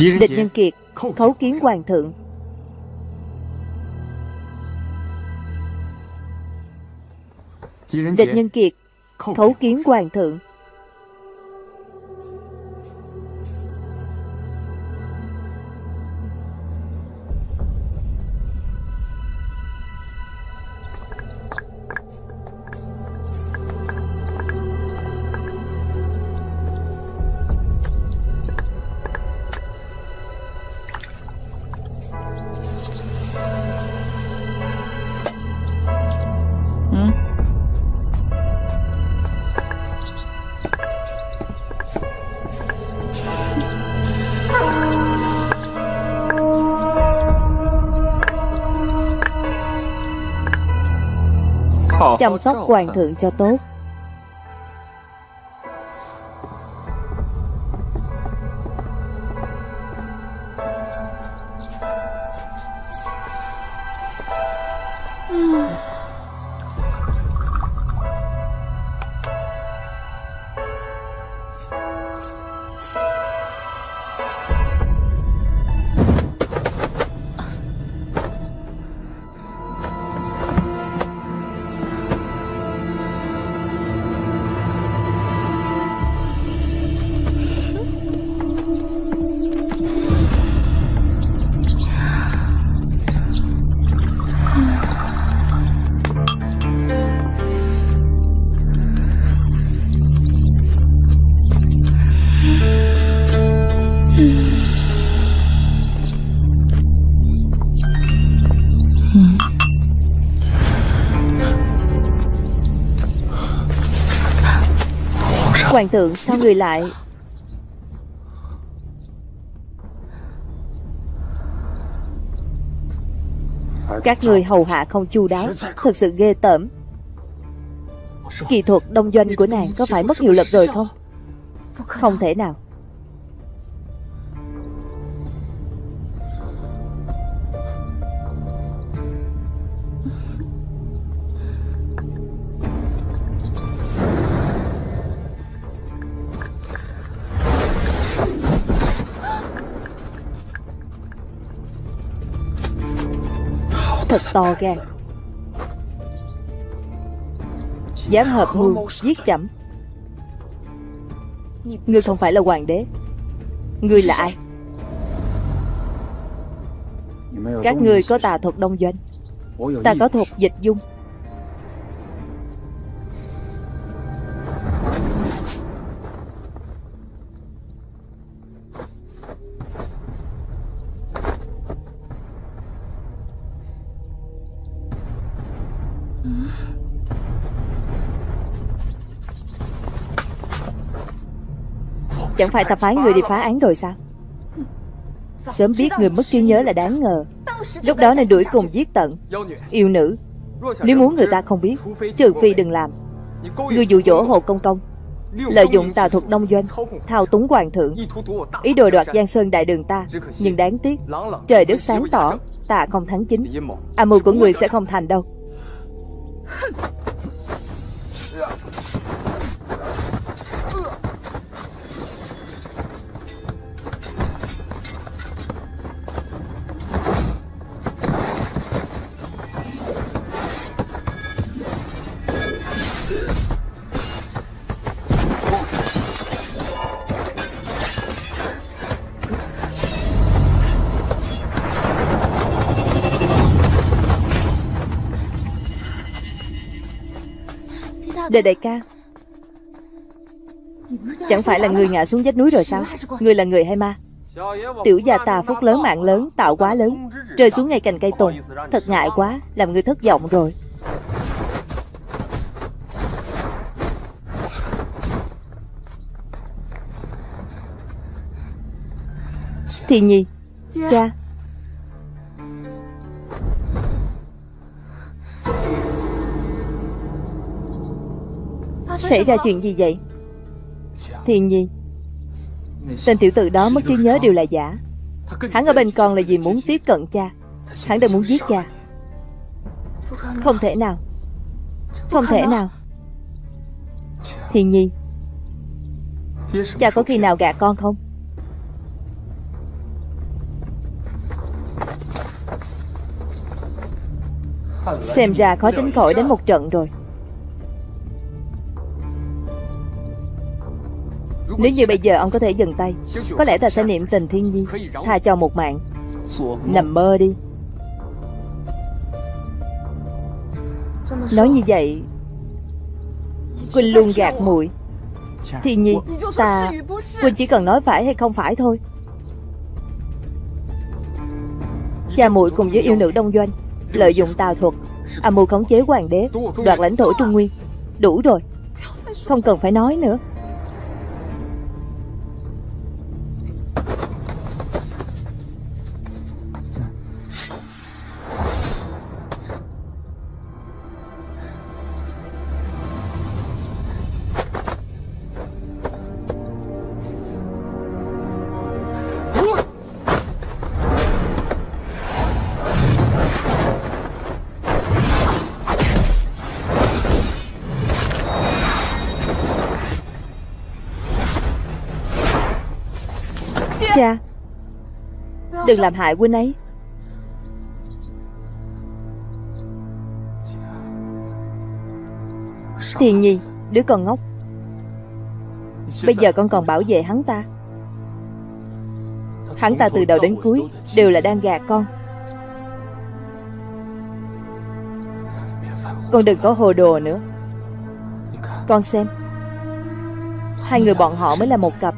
Địch Nhân Kiệt Khấu kiến Hoàng thượng. Địch Nhân Kiệt Khấu kiến Hoàng thượng Chăm sóc hoàng thượng cho tốt. Hoàng thượng sao người lại? Các người hầu hạ không chu đáo, Thật sự ghê tởm. Kỳ thuật đông doanh của nàng Có phải mất hiệu lực rồi không? Không thể nào. To gan. Dám hợp mưu giết chậm. Ngươi không phải là hoàng đế. Ngươi là ai? Các ngươi có tà thuật đông doanh. Ta có thuật dịch dung Chẳng phải ta phái người đi phá án rồi sao? Sớm biết người mất trí nhớ là đáng ngờ. Lúc đó nên đuổi cùng giết tận. Yêu nữ. Nếu muốn người ta không biết, Trừ phi đừng làm. Người dụ dỗ Hồ Công Công Lợi dụng tà thuật đông doanh, Thao túng hoàng thượng. Ý đồ đoạt Giang Sơn đại đường ta, Nhưng đáng tiếc, Trời đất sáng tỏ, Ta không thắng chính. Âm mưu của người sẽ không thành đâu. Đề đại ca. Chẳng phải là người ngã xuống vách núi rồi sao? Người là người hay ma? Tiểu già tà phúc lớn, mạng lớn, Tạo quá lớn. Rơi xuống ngay cành cây tùng. Thật ngại quá, Làm người thất vọng rồi. Thì nhi Cha. Xảy ra chuyện gì vậy? Thiền nhi Tên tiểu tử đó mất trí nhớ đều là giả. Hắn ở bên con là vì muốn tiếp cận cha. Hắn đang muốn giết cha. Không thể nào. Không thể nào. Thiền nhi Cha có khi nào gạt con không? Xem ra khó tránh khỏi đến một trận rồi. Nếu như bây giờ ông có thể dừng tay Có lẽ ta sẽ niệm tình thiên nhi Tha cho một mạng. Nằm mơ đi. Nói như vậy Quỳnh luôn gạt muội. Thiên nhi Ta Quỳnh chỉ cần nói phải hay không phải thôi. Cha muội cùng với yêu nữ đông doanh Lợi dụng tà thuật Âm mưu khống chế hoàng đế Đoạt lãnh thổ Trung Nguyên. Đủ rồi Không cần phải nói nữa Đừng làm hại huynh ấy. Thiền nhi Đứa con ngốc. Bây giờ con còn bảo vệ hắn ta. Hắn ta từ đầu đến cuối Đều là đang gạt con. Con đừng có hồ đồ nữa. Con xem, Hai người bọn họ mới là một cặp.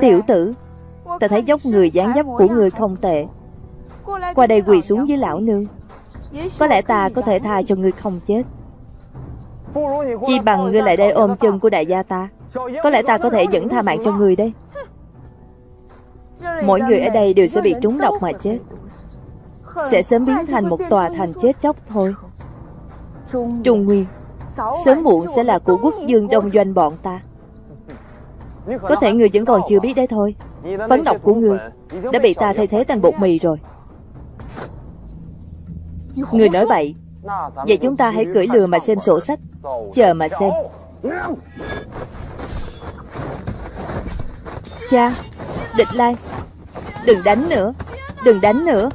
Tiểu tử, Ta thấy dốc người dáng dấp của người không tệ. Qua đây quỳ xuống với lão nương. Có lẽ ta có thể tha cho người không chết. Chi bằng ngươi lại đây ôm chân của đại gia ta. Có lẽ ta có thể dẫn tha mạng cho người đấy Mỗi người ở đây đều sẽ bị trúng độc mà chết. Sẽ sớm biến thành một tòa thành chết chóc thôi. Trung Nguyên, Sớm muộn sẽ là của quốc dương đông doanh bọn ta có thể người vẫn còn chưa biết đấy thôi. Phấn độc của người Đã bị ta thay thế thành bột mì rồi. Người nói vậy. Vậy chúng ta hãy cưỡi lừa mà xem sổ sách. Chờ mà xem. Cha, Địch Lai. Đừng đánh nữa. Đừng đánh nữa.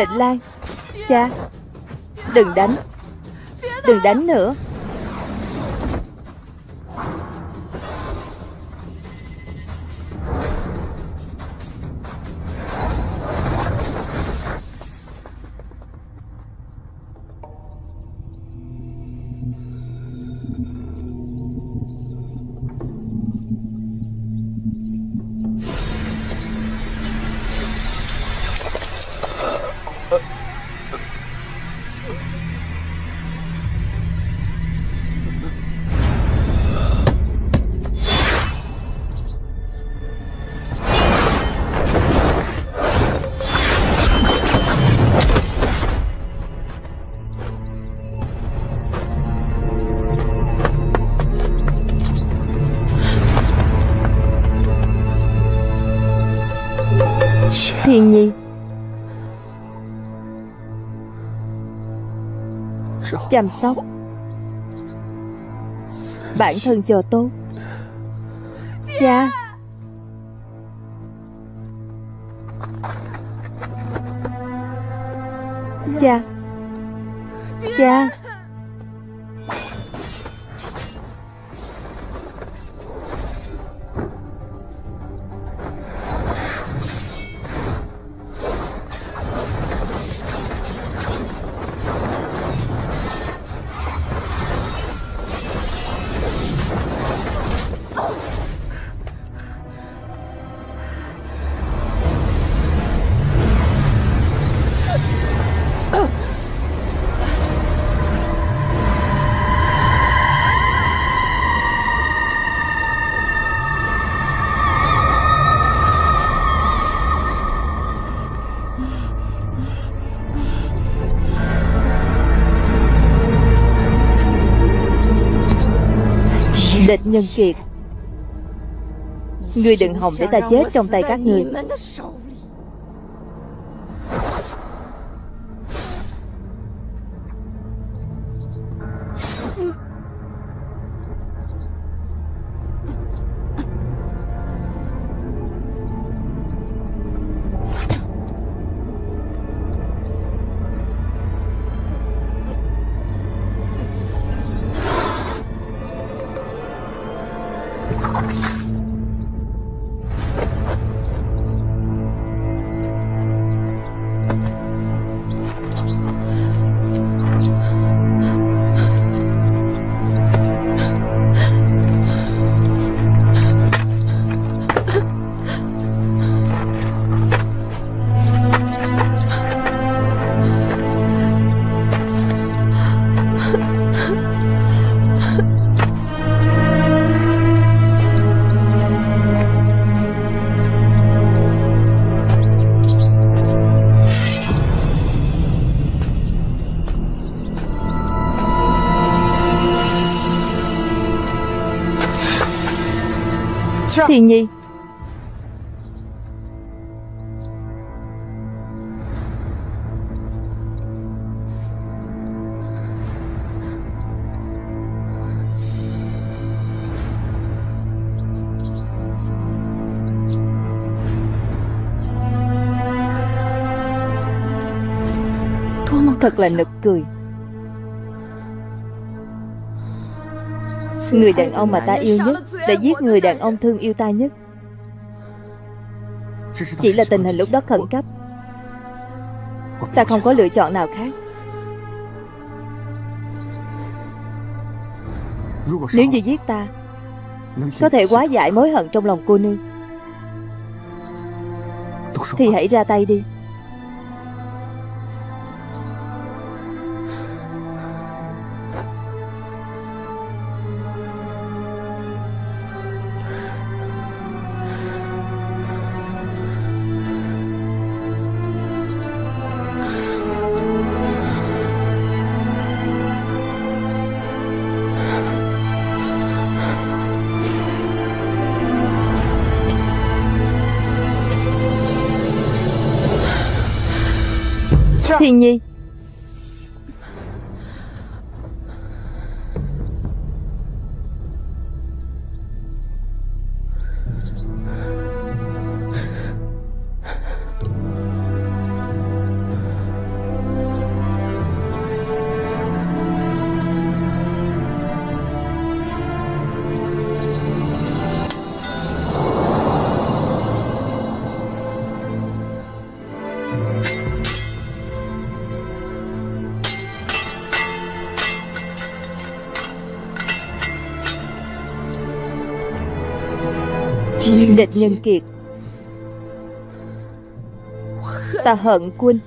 Định Lan Cha Đừng đánh. Đừng đánh nữa. Thiên Nhi. Chăm sóc. Bản thân cho tốt Cha. Cha. Cha. Địch nhân kiệt. Ngươi đừng hòng để ta chết trong tay các ngươi Thiên Nhi Thật là nực cười. Người đàn ông mà ta yêu nhất Đã giết người đàn ông thương yêu ta nhất. Chỉ là tình hình lúc đó khẩn cấp. Ta không có lựa chọn nào khác. Nếu như giết ta, Có thể quá giải mối hận trong lòng cô nương. Thì hãy ra tay đi. Thiên Nhi. Nhân kiệt. Ta hận quân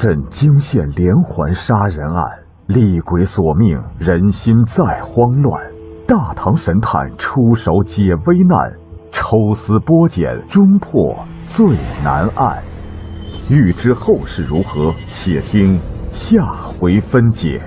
镇惊现连环杀人案，厉鬼索命，人心再慌乱。大唐神探出手解危难，抽丝剥茧，终破最难案。欲知后事如何，且听下回分解。